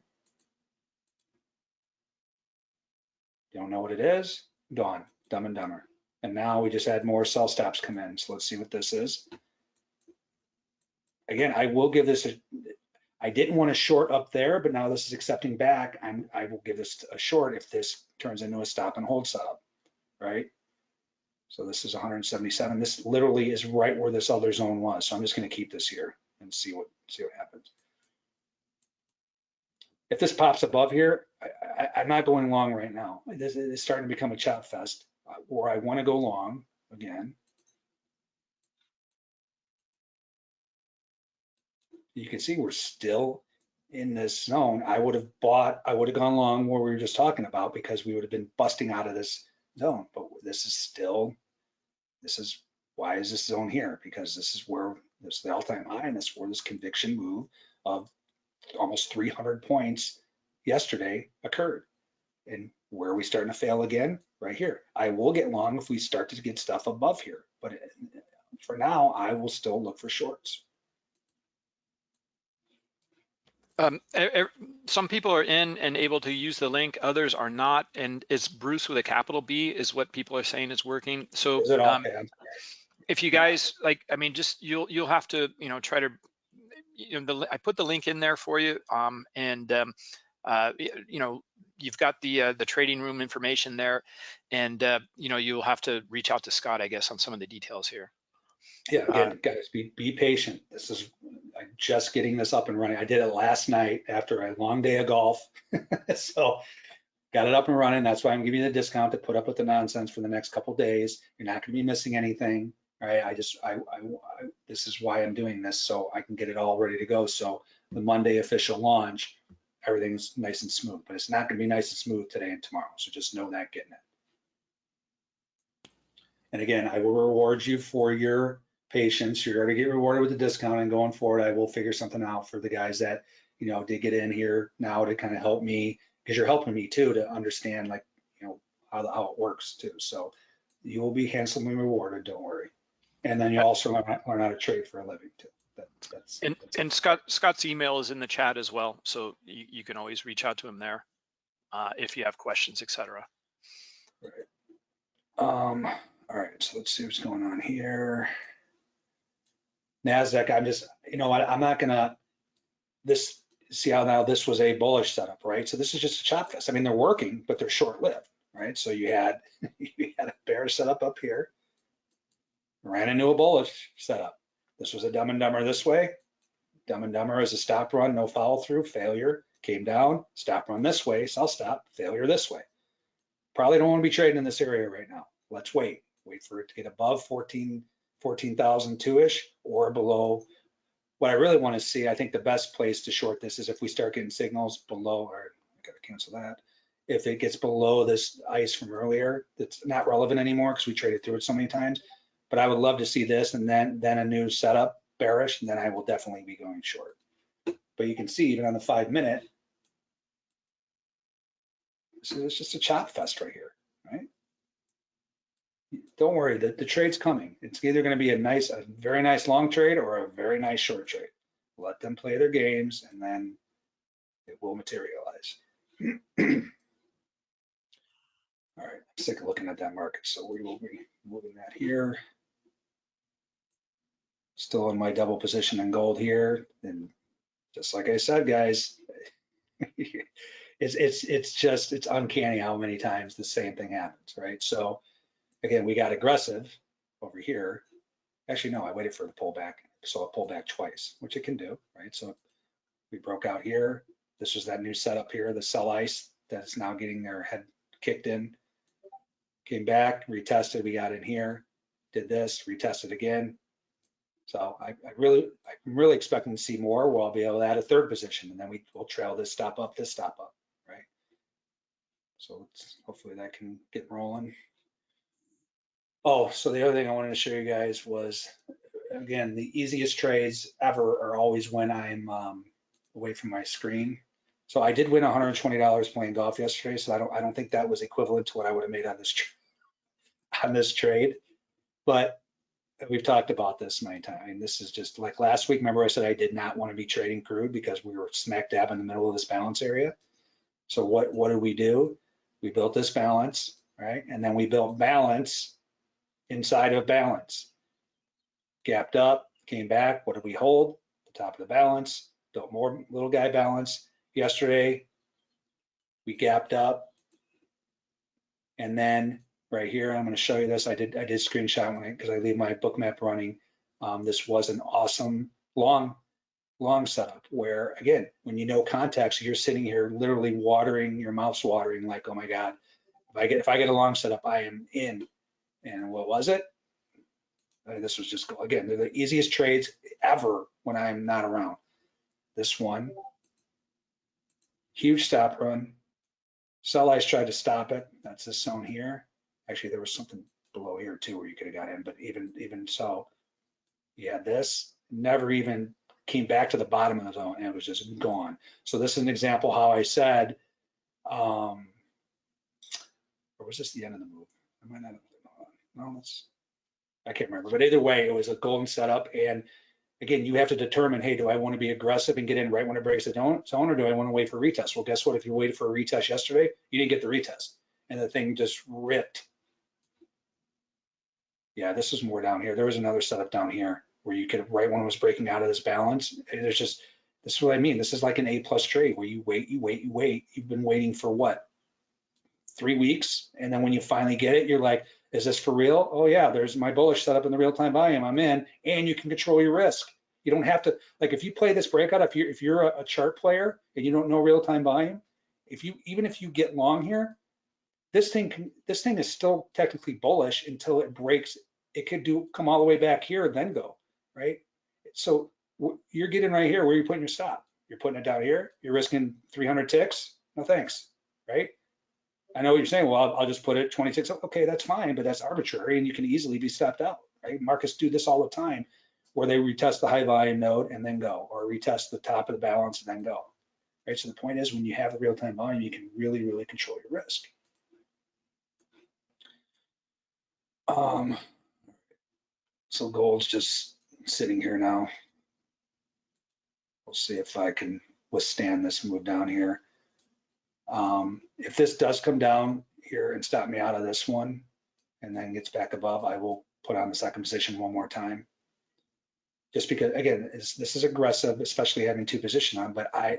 Don't know what it is, gone, dumb and dumber. And now we just had more sell stops come in, so let's see what this is. Again, I will give this a, I didn't want to short up there, but now this is accepting back. I'm, I will give this a short if this turns into a stop and hold setup, right? So this is 177. This literally is right where this other zone was. So I'm just going to keep this here and see what see what happens. If this pops above here, I, I'm not going long right now. This is starting to become a chop fest uh, where I want to go long again. you can see we're still in this zone. I would have bought, I would have gone long where we were just talking about because we would have been busting out of this zone. But this is still, this is, why is this zone here? Because this is where, this is the all-time high and this is where this conviction move of almost 300 points yesterday occurred. And where are we starting to fail again? right here. I will get long if we start to get stuff above here, but uh, for now, I will still look for shorts. Um, e- e- some people are in and able to use the link, others are not. And it's Bruce with a capital B is what people are saying is working. So Is um, if you guys like, I mean, just you'll you'll have to you know try to you know the I put the link in there for you um, and um, uh, you know you've got the uh, the trading room information there and uh, you know you'll have to reach out to Scott I guess on some of the details here. Yeah, again, Um, guys, be, be patient. This is, I'm just getting this up and running. I did it last night after a long day of golf. [laughs] So got it up and running. That's why I'm giving you the discount to put up with the nonsense for the next couple days. You're not gonna be missing anything, right? I just, I, I, I- this is why I'm doing this, so I can get it all ready to go. So the Monday official launch, everything's nice and smooth, but it's not gonna be nice and smooth today and tomorrow. So just know that getting it. And again, I will reward you for your patience. You're gonna get rewarded with the discount and going forward, I will figure something out for the guys that, you know, did get in here now to kind of help me, because you're helping me too to understand like, you know, how, how it works too. So you will be handsomely rewarded, don't worry. And then you also learn, learn how to trade for a living too. That, that's. And that's- and Scott Scott's email is in the chat as well, so you, you can always reach out to him there uh, if you have questions, etc. Um, all right, so let's see what's going on here. NASDAQ, I'm just, you know what, I'm not gonna, this, see how now this was a bullish setup, right? So this is just a chop fest. I mean, they're working, but they're short lived, right? So you had, [laughs] you had a bear setup up here. Ran into a bullish setup. This was a dumb and dumber this way. Dumb and dumber is a stop run, no follow through, failure, came down, stop run this way, sell stop, failure this way. Probably don't want to be trading in this area right now. Let's wait. Wait for it to get above 14, 14,002-ish or below. What I really want to see, I think the best place to short this is if we start getting signals below, or I gotta cancel that. If it gets below this ice from earlier, that's not relevant anymore because we traded through it so many times. But I would love to see this and then, then a new setup bearish, and then I will definitely be going short. But you can see even on the five minute, this is just a chop fest right here? Don't worry, the, the trade's coming. It's either gonna be a nice, a very nice long trade or a very nice short trade. Let them play their games and then it will materialize. [clears throat] All right, let's take a look at that market. So we will be moving that here. Still in my double position in gold here. And just like I said, guys, [laughs] it's, it's, it's just, it's uncanny how many times the same thing happens, right? So again, we got aggressive over here. Actually, no, I waited for the pullback. So I pulled back twice, which it can do, right? So we broke out here. This was that new setup here, the sell ice that's now getting their head kicked in. Came back, retested, we got in here, did this, retested again. So I, I really, I'm really expecting to see more where I'll be able to add a third position and then we will trail this stop up, this stop up, right? So hopefully that can get rolling. Oh, so the other thing I wanted to show you guys was, again, the easiest trades ever are always when I'm um, away from my screen. So I did win $120 playing golf yesterday, so I don't, I don't think that was equivalent to what I would have made on this, [laughs] on this trade. But we've talked about this many times. I mean, this is just like last week, remember I said I did not want to be trading crude because we were smack dab in the middle of this balance area. So what, what did we do? We built this balance, right? And then we built balance inside of balance. Gapped up, came back. What did we hold? The top of the balance, built more little guy balance. Yesterday, we gapped up. And then right here, I'm going to show you this. I did I did screenshot because I, leave my Bookmap running. Um, this was an awesome long long setup where again, when you know context, you're sitting here literally watering your mouth's watering like, oh my God, if I get if I get a long setup, I am in. And what was it? Uh, this was just again, they're the easiest trades ever when I'm not around. This one, huge stop run. Sell ice tried to stop it. That's this zone here. Actually, there was something below here too where you could have got in, but even even so, yeah, this. Never even came back to the bottom of the zone and it was just gone. So this is an example how I said, um, or was this the end of the move? I might not have, I can't remember, but either way, it was a golden setup. And again, you have to determine, hey, do I want to be aggressive and get in right when it breaks the zone, or do I want to wait for a retest? Well, guess what? If you waited for a retest yesterday, you didn't get the retest and the thing just ripped. Yeah, this is more down here. There was another setup down here where you could, right when it was breaking out of this balance, there's just, this is what I mean. This is like an A plus trade where you wait, you wait, you wait. You've been waiting for what? Three weeks. And then when you finally get it, you're like, is this for real? Oh yeah, there's my bullish setup in the real time volume. I'm in and you can control your risk. You don't have to, like if you play this breakout, if you're, if you're a, a chart player and you don't know real time volume, if you, even if you get long here, this thing can, this thing is still technically bullish until it breaks. It could do, come all the way back here, and then go, right? So you're getting right here where you're putting your stop. You're putting it down here. You're risking 300 ticks. No thanks, right? I know what you're saying. Well, I'll, I'll just put it 26. Okay, that's fine, but that's arbitrary and you can easily be stopped out, right? Markets do this all the time where they retest the high volume node and then go, or retest the top of the balance and then go, right? So the point is when you have the real time volume, you can really, really control your risk. Um, so gold's just sitting here now. We'll see if I can withstand this move down here. Um, if this does come down here and stop me out of this one and then gets back above, I will put on the second position one more time. Just because, again, this is aggressive, especially having two position on, but I,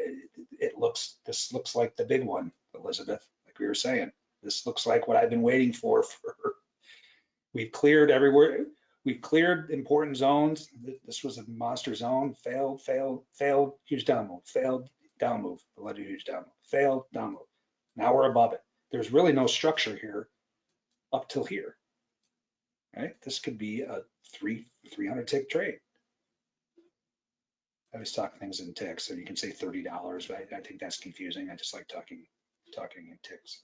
it looks, this looks like the big one, Elizabeth, like we were saying. This looks like what I've been waiting for, [laughs] for, we've cleared everywhere. We've cleared important zones. This was a monster zone, failed, failed, failed, huge down failed, down move, let a huge down move, failed, down move. Now we're above it. There's really no structure here up till here, right? This could be a three, 300 tick trade. I always talk things in ticks, so you can say $30, but I, I think that's confusing. I just like talking, talking in ticks.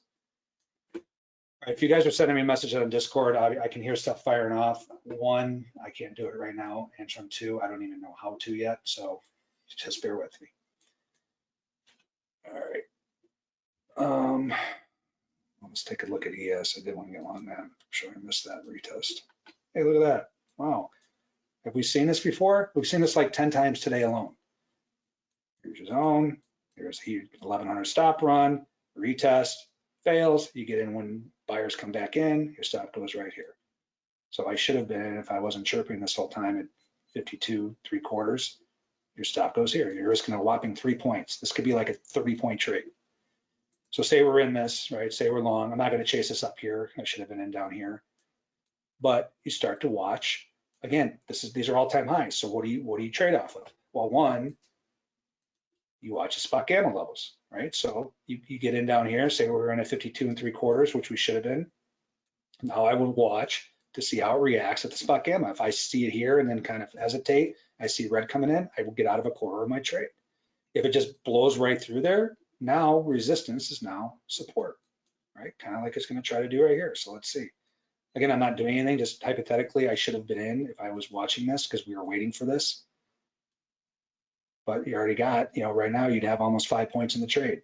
If you guys are sending me messages on Discord, I, I can hear stuff firing off. One, I can't do it right now. Answering two, I don't even know how to yet, so just bear with me. All right. Um, let's take a look at ES. I did want to get on that. I'm sure I missed that retest. Hey, look at that. Wow. Have we seen this before? We've seen this like 10 times today alone. Here's your zone. Here's the 1100 stop run, retest, fails. You get in when buyers come back in, your stop goes right here. So I should have been, if I wasn't chirping this whole time at 52, three quarters, your stop goes here. You're risking a whopping three points. This could be like a 30 point trade. So say we're in this, right? Say we're long. I'm not going to chase this up here. I should have been in down here. But you start to watch. Again, this is these are all time highs. So what do you what do you trade off of? Well, one, you watch the spot gamma levels, right? So you, you get in down here, say we're in a 52 and three quarters, which we should have been. Now I would watch to see how it reacts at the spot gamma. If I see it here and then kind of hesitate, I see red coming in, I will get out of a quarter of my trade. If it just blows right through there, now resistance is now support, right? Kind of like it's going to try to do right here. So let's see. Again, I'm not doing anything, just hypothetically, I should have been in if I was watching this because we were waiting for this. But you already got, you know, right now you'd have almost five points in the trade.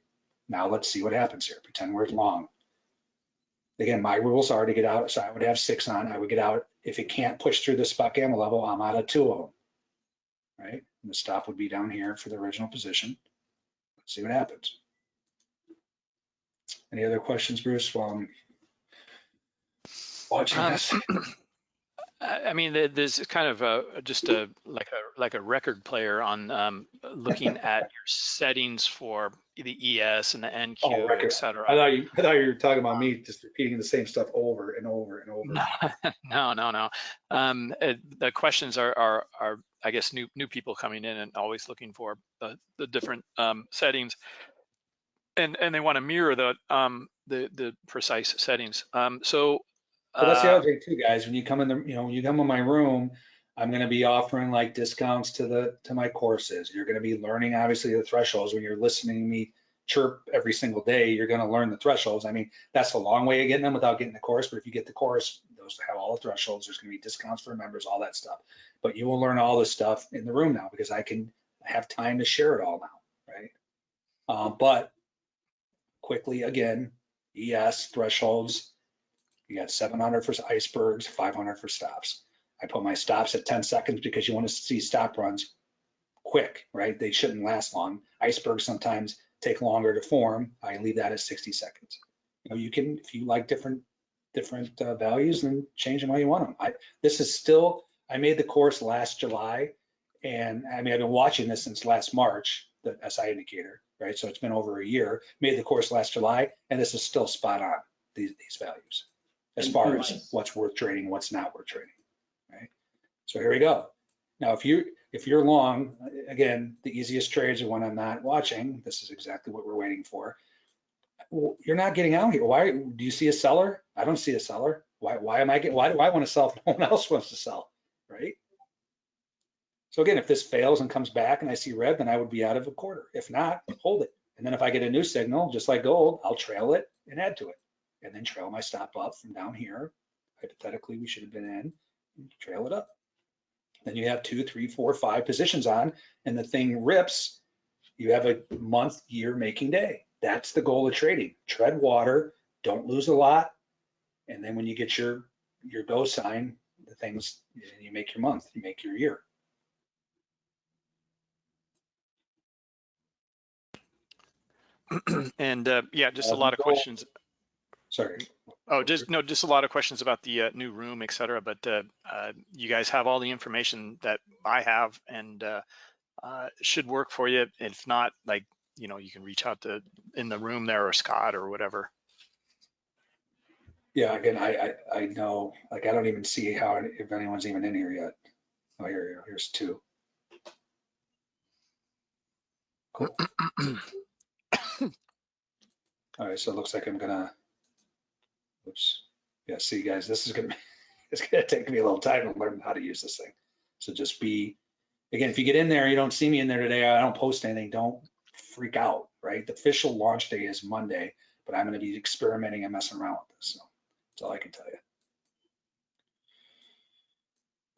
Now let's see what happens here. Pretend we're long. Again, my rules are to get out, so I would have six on. I would get out. If it can't push through the spot gamma level, I'm out of two of them, right? And the stop would be down here for the original position. Let's see what happens. Any other questions, Bruce, while I'm watching Um, this? [clears throat] I mean, there's kind of a, just a, like a, like a record player on um, looking [laughs] at your settings for the ES and the NQ, Oh, record. et cetera. I thought you, I thought you were talking about me just repeating the same stuff over and over and over. [laughs] No, no, no. Um, uh, the questions are, are, are, I guess, new, new people coming in and always looking for the, the different um, settings. And, and they want to mirror the, um, the, the precise settings. Um, so. That's the uh, other thing too, guys. When you come in the, you know, when you come in my room, I'm going to be offering like discounts to the to my courses. You're going to be learning obviously the thresholds. When you're listening to me chirp every single day, you're going to learn the thresholds. I mean, that's a long way of getting them without getting the course. But if you get the course, those have all the thresholds. There's going to be discounts for members, all that stuff. But you will learn all this stuff in the room now because I can have time to share it all now, right? Um, but quickly again, ES thresholds You got 700 for icebergs, 500 for stops. I put my stops at 10 seconds because you want to see stop runs quick, right? They shouldn't last long. Icebergs sometimes take longer to form. I leave that at 60 seconds. You know, you can, if you like different different uh, values, then change them how you want them. I, this is still, I made the course last July, and I mean, I've been watching this since last March, the SI indicator, right? So it's been over a year. Made the course last July, and this is still spot on these these values as far as what's worth trading, what's not worth trading, right? So here we go. Now, if you if you're long, again, the easiest trades are when I'm not watching. This is exactly what we're waiting for. You're not getting out here. Why do you see a seller? I don't see a seller. Why why am I getting? Why do I want to sell if no one else [laughs] wants to sell, right? So again, if this fails and comes back and I see red, then I would be out of a quarter. If not, hold it. And then if I get a new signal, just like gold, I'll trail it and add to it, and then trail my stop up from down here. Hypothetically, we should have been in, and trail it up. Then you have two, three, four, five positions on, and the thing rips. You have a month, year making day. That's the goal of trading. Tread water, don't lose a lot, and then when you get your your go sign, the things you make your month, you make your year. [clears throat] And uh, yeah, just a lot of questions. Sorry. Oh, just no, just a lot of questions about the uh, new room, et cetera. But uh, uh, you guys have all the information that I have, and uh, uh, should work for you. If not, like you know, you can reach out to in the room there or Scott or whatever. Yeah, again, I, I, I know, like, I don't even see how, if anyone's even in here yet. Oh, here, here's two. Cool. [coughs] All right, so it looks like I'm gonna, oops. Yeah, see guys, this is gonna, be [laughs] it's gonna take me a little time to learn how to use this thing. So just be, again, if you get in there, you don't see me in there today, I don't post anything, don't freak out, right? The official launch day is Monday, but I'm gonna be experimenting and messing around with this, so that's all I can tell you.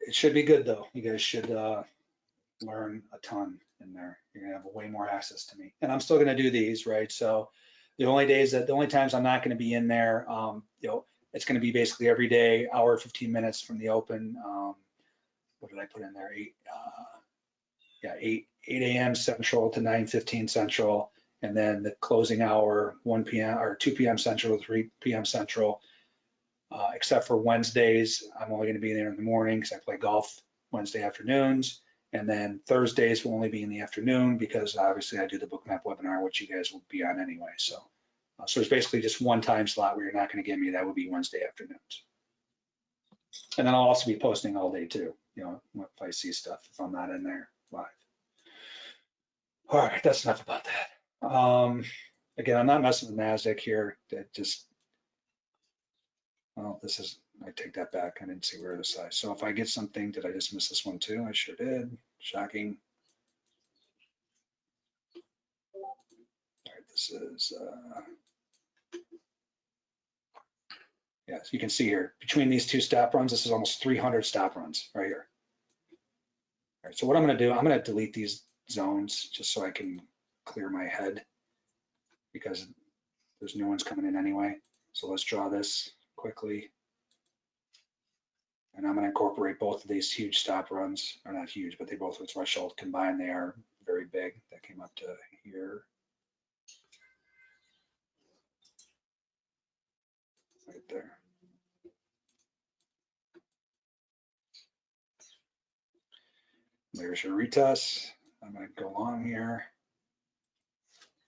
It should be good though. You guys should uh, learn a ton in there. You're gonna have way more access to me. And I'm still gonna do these, right? So the only days that, the only times I'm not gonna be in there, um, you know, it's gonna be basically every day, hour, 15 minutes from the open. Um, What did I put in there? Eight, uh, yeah, eight, 8 AM Central to 9:15 Central. And then the closing hour, 1 PM or 2 PM Central, 3 PM Central. Uh, except for Wednesdays, I'm only gonna be there in the morning because I play golf Wednesday afternoons. And then Thursdays will only be in the afternoon because obviously I do the bookmap webinar, which you guys will be on anyway. So, uh, so it's basically just one time slot where you're not gonna get me. That would be Wednesday afternoons. And then I'll also be posting all day too, you know, if I see stuff, if I'm not in there live. All right, that's enough about that. Um, again, I'm not messing with NASDAQ here. That just, well, this is, I take that back. I didn't see where the size. So if I get something, did I just miss this one too? I sure did. Shocking. All right, this is, uh, yes, you can see here, between these two stop runs, this is almost 300 stop runs right here. All right, so what I'm gonna do, I'm gonna delete these zones just so I can clear my head because there's new ones coming in anyway. So let's draw this quickly. And I'm gonna incorporate both of these huge stop runs, or not huge, but they both with threshold combined, they are very big. That came up to here. Right there. There's your retest. I'm gonna go along here.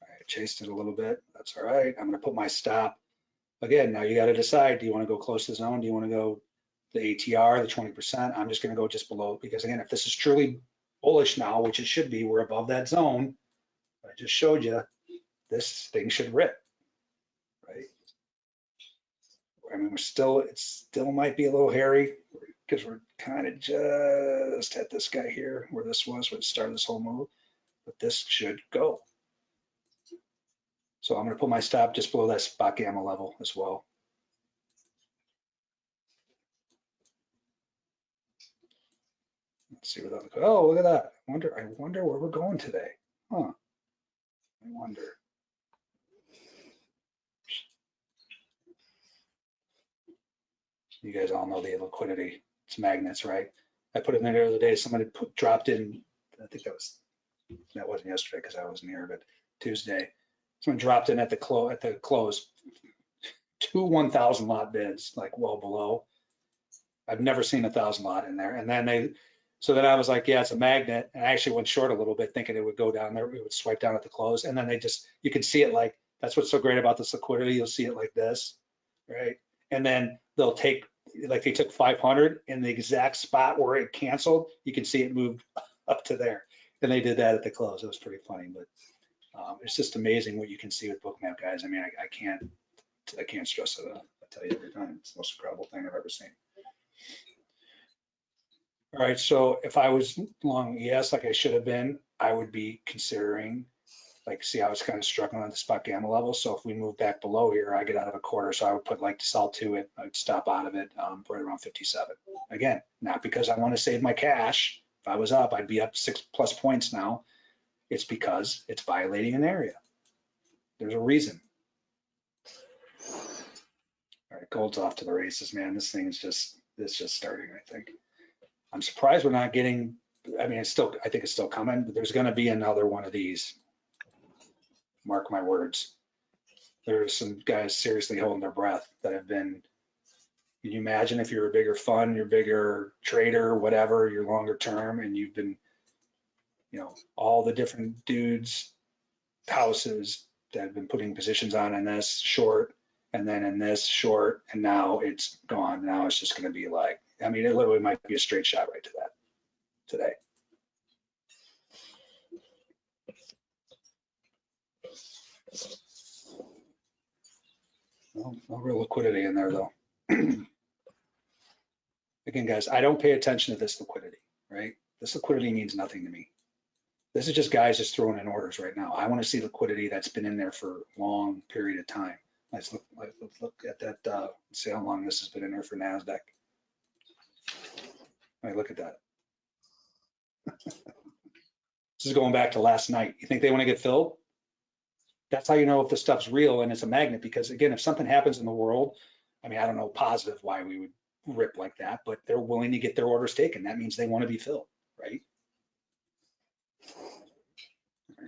I chased it a little bit. That's all right. I'm gonna put my stop. Again, now you gotta decide, do you wanna go close to the zone? Do you wanna go the ATR, the 20%? I'm just gonna go just below, because again, if this is truly bullish now, which it should be, we're above that zone. I just showed you, this thing should rip, right? I mean, we're still, it still might be a little hairy because we're kind of just at this guy here where this was, when it started this whole move, but this should go. So I'm gonna put my stop just below that spot gamma level as well. Let's see where that, looks. oh, look at that. I wonder, I wonder where we're going today. Huh. I wonder. You guys all know the liquidity. It's magnets, right? I put it in there the other day. Somebody put, dropped in, I think that was, that wasn't yesterday because I wasn't here, but Tuesday. Someone dropped in at the close, at the close, two 1,000 lot bids, like well below. I've never seen a thousand lot in there. And then they, so then I was like, yeah, it's a magnet. And I actually went short a little bit thinking it would go down there, it would swipe down at the close. And then they just, you can see it like, that's what's so great about this liquidity. You'll see it like this, right? And then they'll take, like they took 500 in the exact spot where it canceled, you can see it moved [laughs] up to there. And they did that at the close. It was pretty funny, but um, it's just amazing what you can see with Bookmap, guys. I mean, I, I can't, I can't stress it enough. I tell you every time, it's the most incredible thing I've ever seen. All right, so if I was long, yes, like I should have been, I would be considering, like, see, I was kind of struggling on the spot gamma level. So if we move back below here, I get out of a quarter. So I would put like to sell to it, I'd stop out of it um, right around 57. Again, not because I want to save my cash. If I was up, I'd be up six plus points now. It's because it's violating an area. There's a reason. All right, gold's off to the races, man. This thing is just, it's just starting, I think. I'm surprised we're not getting, I mean, it's still, I think it's still coming, but there's gonna be another one of these. Mark my words. There's some guys seriously holding their breath that have been, can you imagine if you're a bigger fund, you're a bigger trader, whatever, you're longer term and you've been, you know, all the different dudes, houses that have been putting positions on in this short and then in this short and now it's gone. Now it's just gonna be like, I mean, it literally might be a straight shot right to that today. No, no real liquidity in there though. [clears throat] Again, guys, I don't pay attention to this liquidity, right? This liquidity means nothing to me. This is just guys just throwing in orders right now. I want to see liquidity that's been in there for a long period of time. Let's look, let's look at that, uh, see how long this has been in there for NASDAQ. All right, look at that. [laughs] This is going back to last night. You think they want to get filled? That's how you know if the stuff's real and it's a magnet, because again, if something happens in the world, I mean, I don't know positive why we would rip like that, but they're willing to get their orders taken. That means they want to be filled, right? All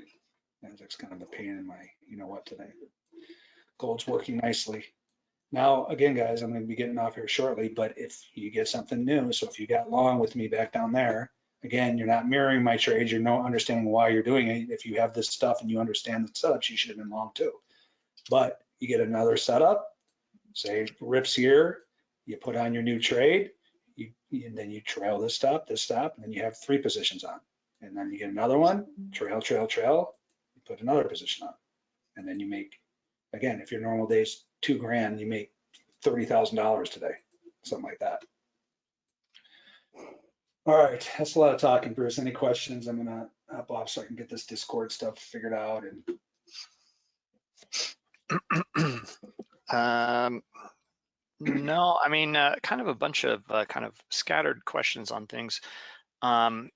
right. Nasdaq's kind of a pain in my, you know what, today. Gold's working nicely. Now, again, guys, I'm going to be getting off here shortly, but if you get something new, so if you got long with me back down there, again, you're not mirroring my trades, you're not understanding why you're doing it. If you have this stuff and you understand the setups, you should have been long too. But you get another setup, say rips here, you put on your new trade, you, and then you trail this stop, this stop, and then you have three positions on. And then you get another one, trail, trail, trail, put another position on. And then you make, again, if your normal day's two grand, you make thirty thousand dollars today, something like that. All right, that's a lot of talking, Bruce. Any questions? I'm gonna hop off so I can get this Discord stuff figured out and [clears throat] Um, no, I mean, uh, kind of a bunch of uh, kind of scattered questions on things. Um,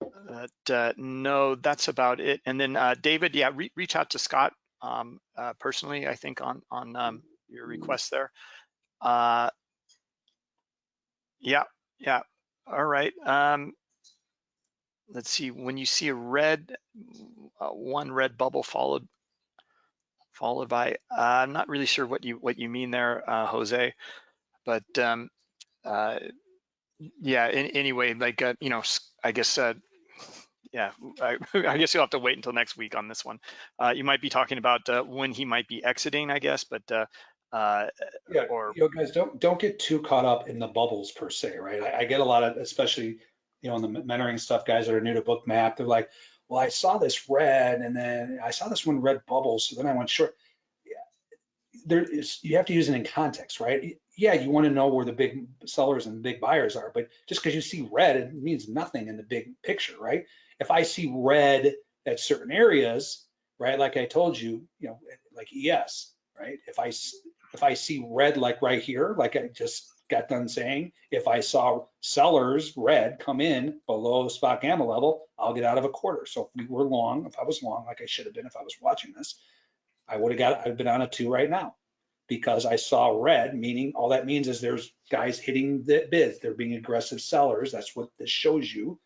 but, uh, no, that's about it. And then uh, David, yeah, re reach out to Scott um, uh, personally, I think on on um, your request there. Uh, yeah, yeah. All right. Um, let's see. When you see a red, uh, one red bubble followed followed by, uh, I'm not really sure what you what you mean there, uh, Jose, but um, uh, yeah. In, anyway, like uh, you know, I guess uh, yeah, [laughs] I, [laughs] I guess you'll have to wait until next week on this one. Uh, you might be talking about uh, when he might be exiting, I guess, but uh, uh, Yeah, or you know, guys, don't, don't get too caught up in the bubbles per se, right? I, I get a lot of, especially, you know, in the mentoring stuff, guys that are new to Bookmap, they're like, well, I saw this red and then I saw this one red bubble, so then I went short. There is, you have to use it in context, right? Yeah, you want to know where the big sellers and big buyers are, but just because you see red, it means nothing in the big picture, right? If I see red at certain areas, right, like I told you, you know, like ES, right? If I if I see red like right here, like I just got done saying, if I saw sellers red come in below spot gamma level, I'll get out of a quarter. So if we were long, if I was long, like I should have been if I was watching this, I would have got, I've been on a two right now. because I saw red, meaning all that means is there's guys hitting the bids. They're being aggressive sellers. That's what this shows you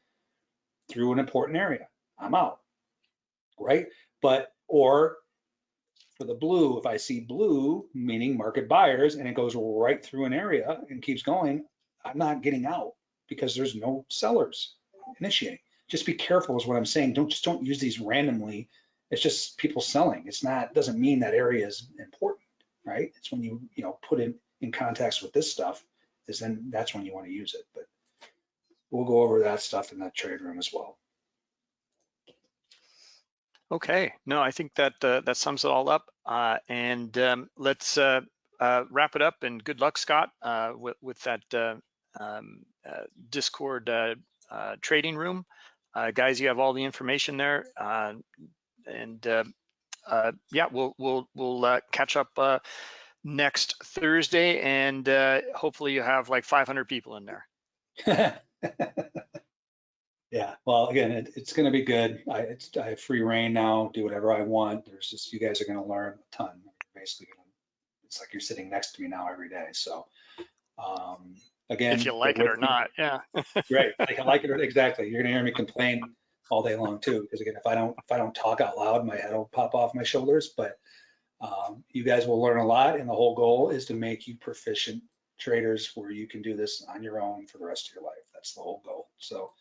through an important area. I'm out, right? But, or for the blue, if I see blue, meaning market buyers, and it goes right through an area and keeps going, I'm not getting out because there's no sellers initiating. Just be careful is what I'm saying. Don't, just don't use these randomly. It's just people selling. It's not, doesn't mean that area is important, right? It's when you, you know, put it in context with this stuff, is then that's when you want to use it. But we'll go over that stuff in that trade room as well. Okay, no, I think that uh, that sums it all up. Uh, and um, let's uh, uh, wrap it up. And good luck, Scott, uh, with, with that uh, um, uh, Discord trading room. Uh, guys, you have all the information there. And uh, uh, yeah, we'll we'll we'll uh, catch up uh, next Thursday, and uh, hopefully you have like 500 people in there. [laughs] Yeah, well, again, it, it's gonna be good. I, it's, I have free reign now, do whatever I want. There's just, you guys are gonna learn a ton. Basically, it's like you're sitting next to me now every day, so. Um, again. If you like it or not, yeah. [laughs] Right, I can like it, or- exactly. You're gonna hear me complain all day long too, because again, if I don't, if I don't talk out loud, my head will pop off my shoulders, but um, you guys will learn a lot, and the whole goal is to make you proficient traders where you can do this on your own for the rest of your life. That's the whole goal. So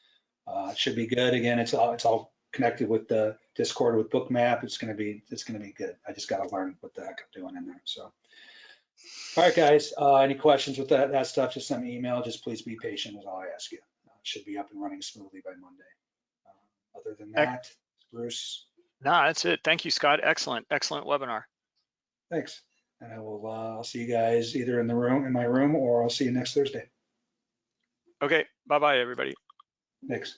uh, it should be good. Again, it's all, it's all connected with the Discord with Bookmap. It's gonna be, it's gonna be good. I just gotta learn what the heck I'm doing in there, so. All right, guys, uh, any questions with that, that stuff, just send me an email. Just please be patient is all I ask you. Uh, Should be up and running smoothly by Monday. Other than that, Bruce, No, that's it. Thank you, Scott. Excellent, excellent webinar. thanks. And I will, uh, I'll see you guys either in the room, in my room, or I'll see you next Thursday. Okay, bye-bye, everybody. Thanks.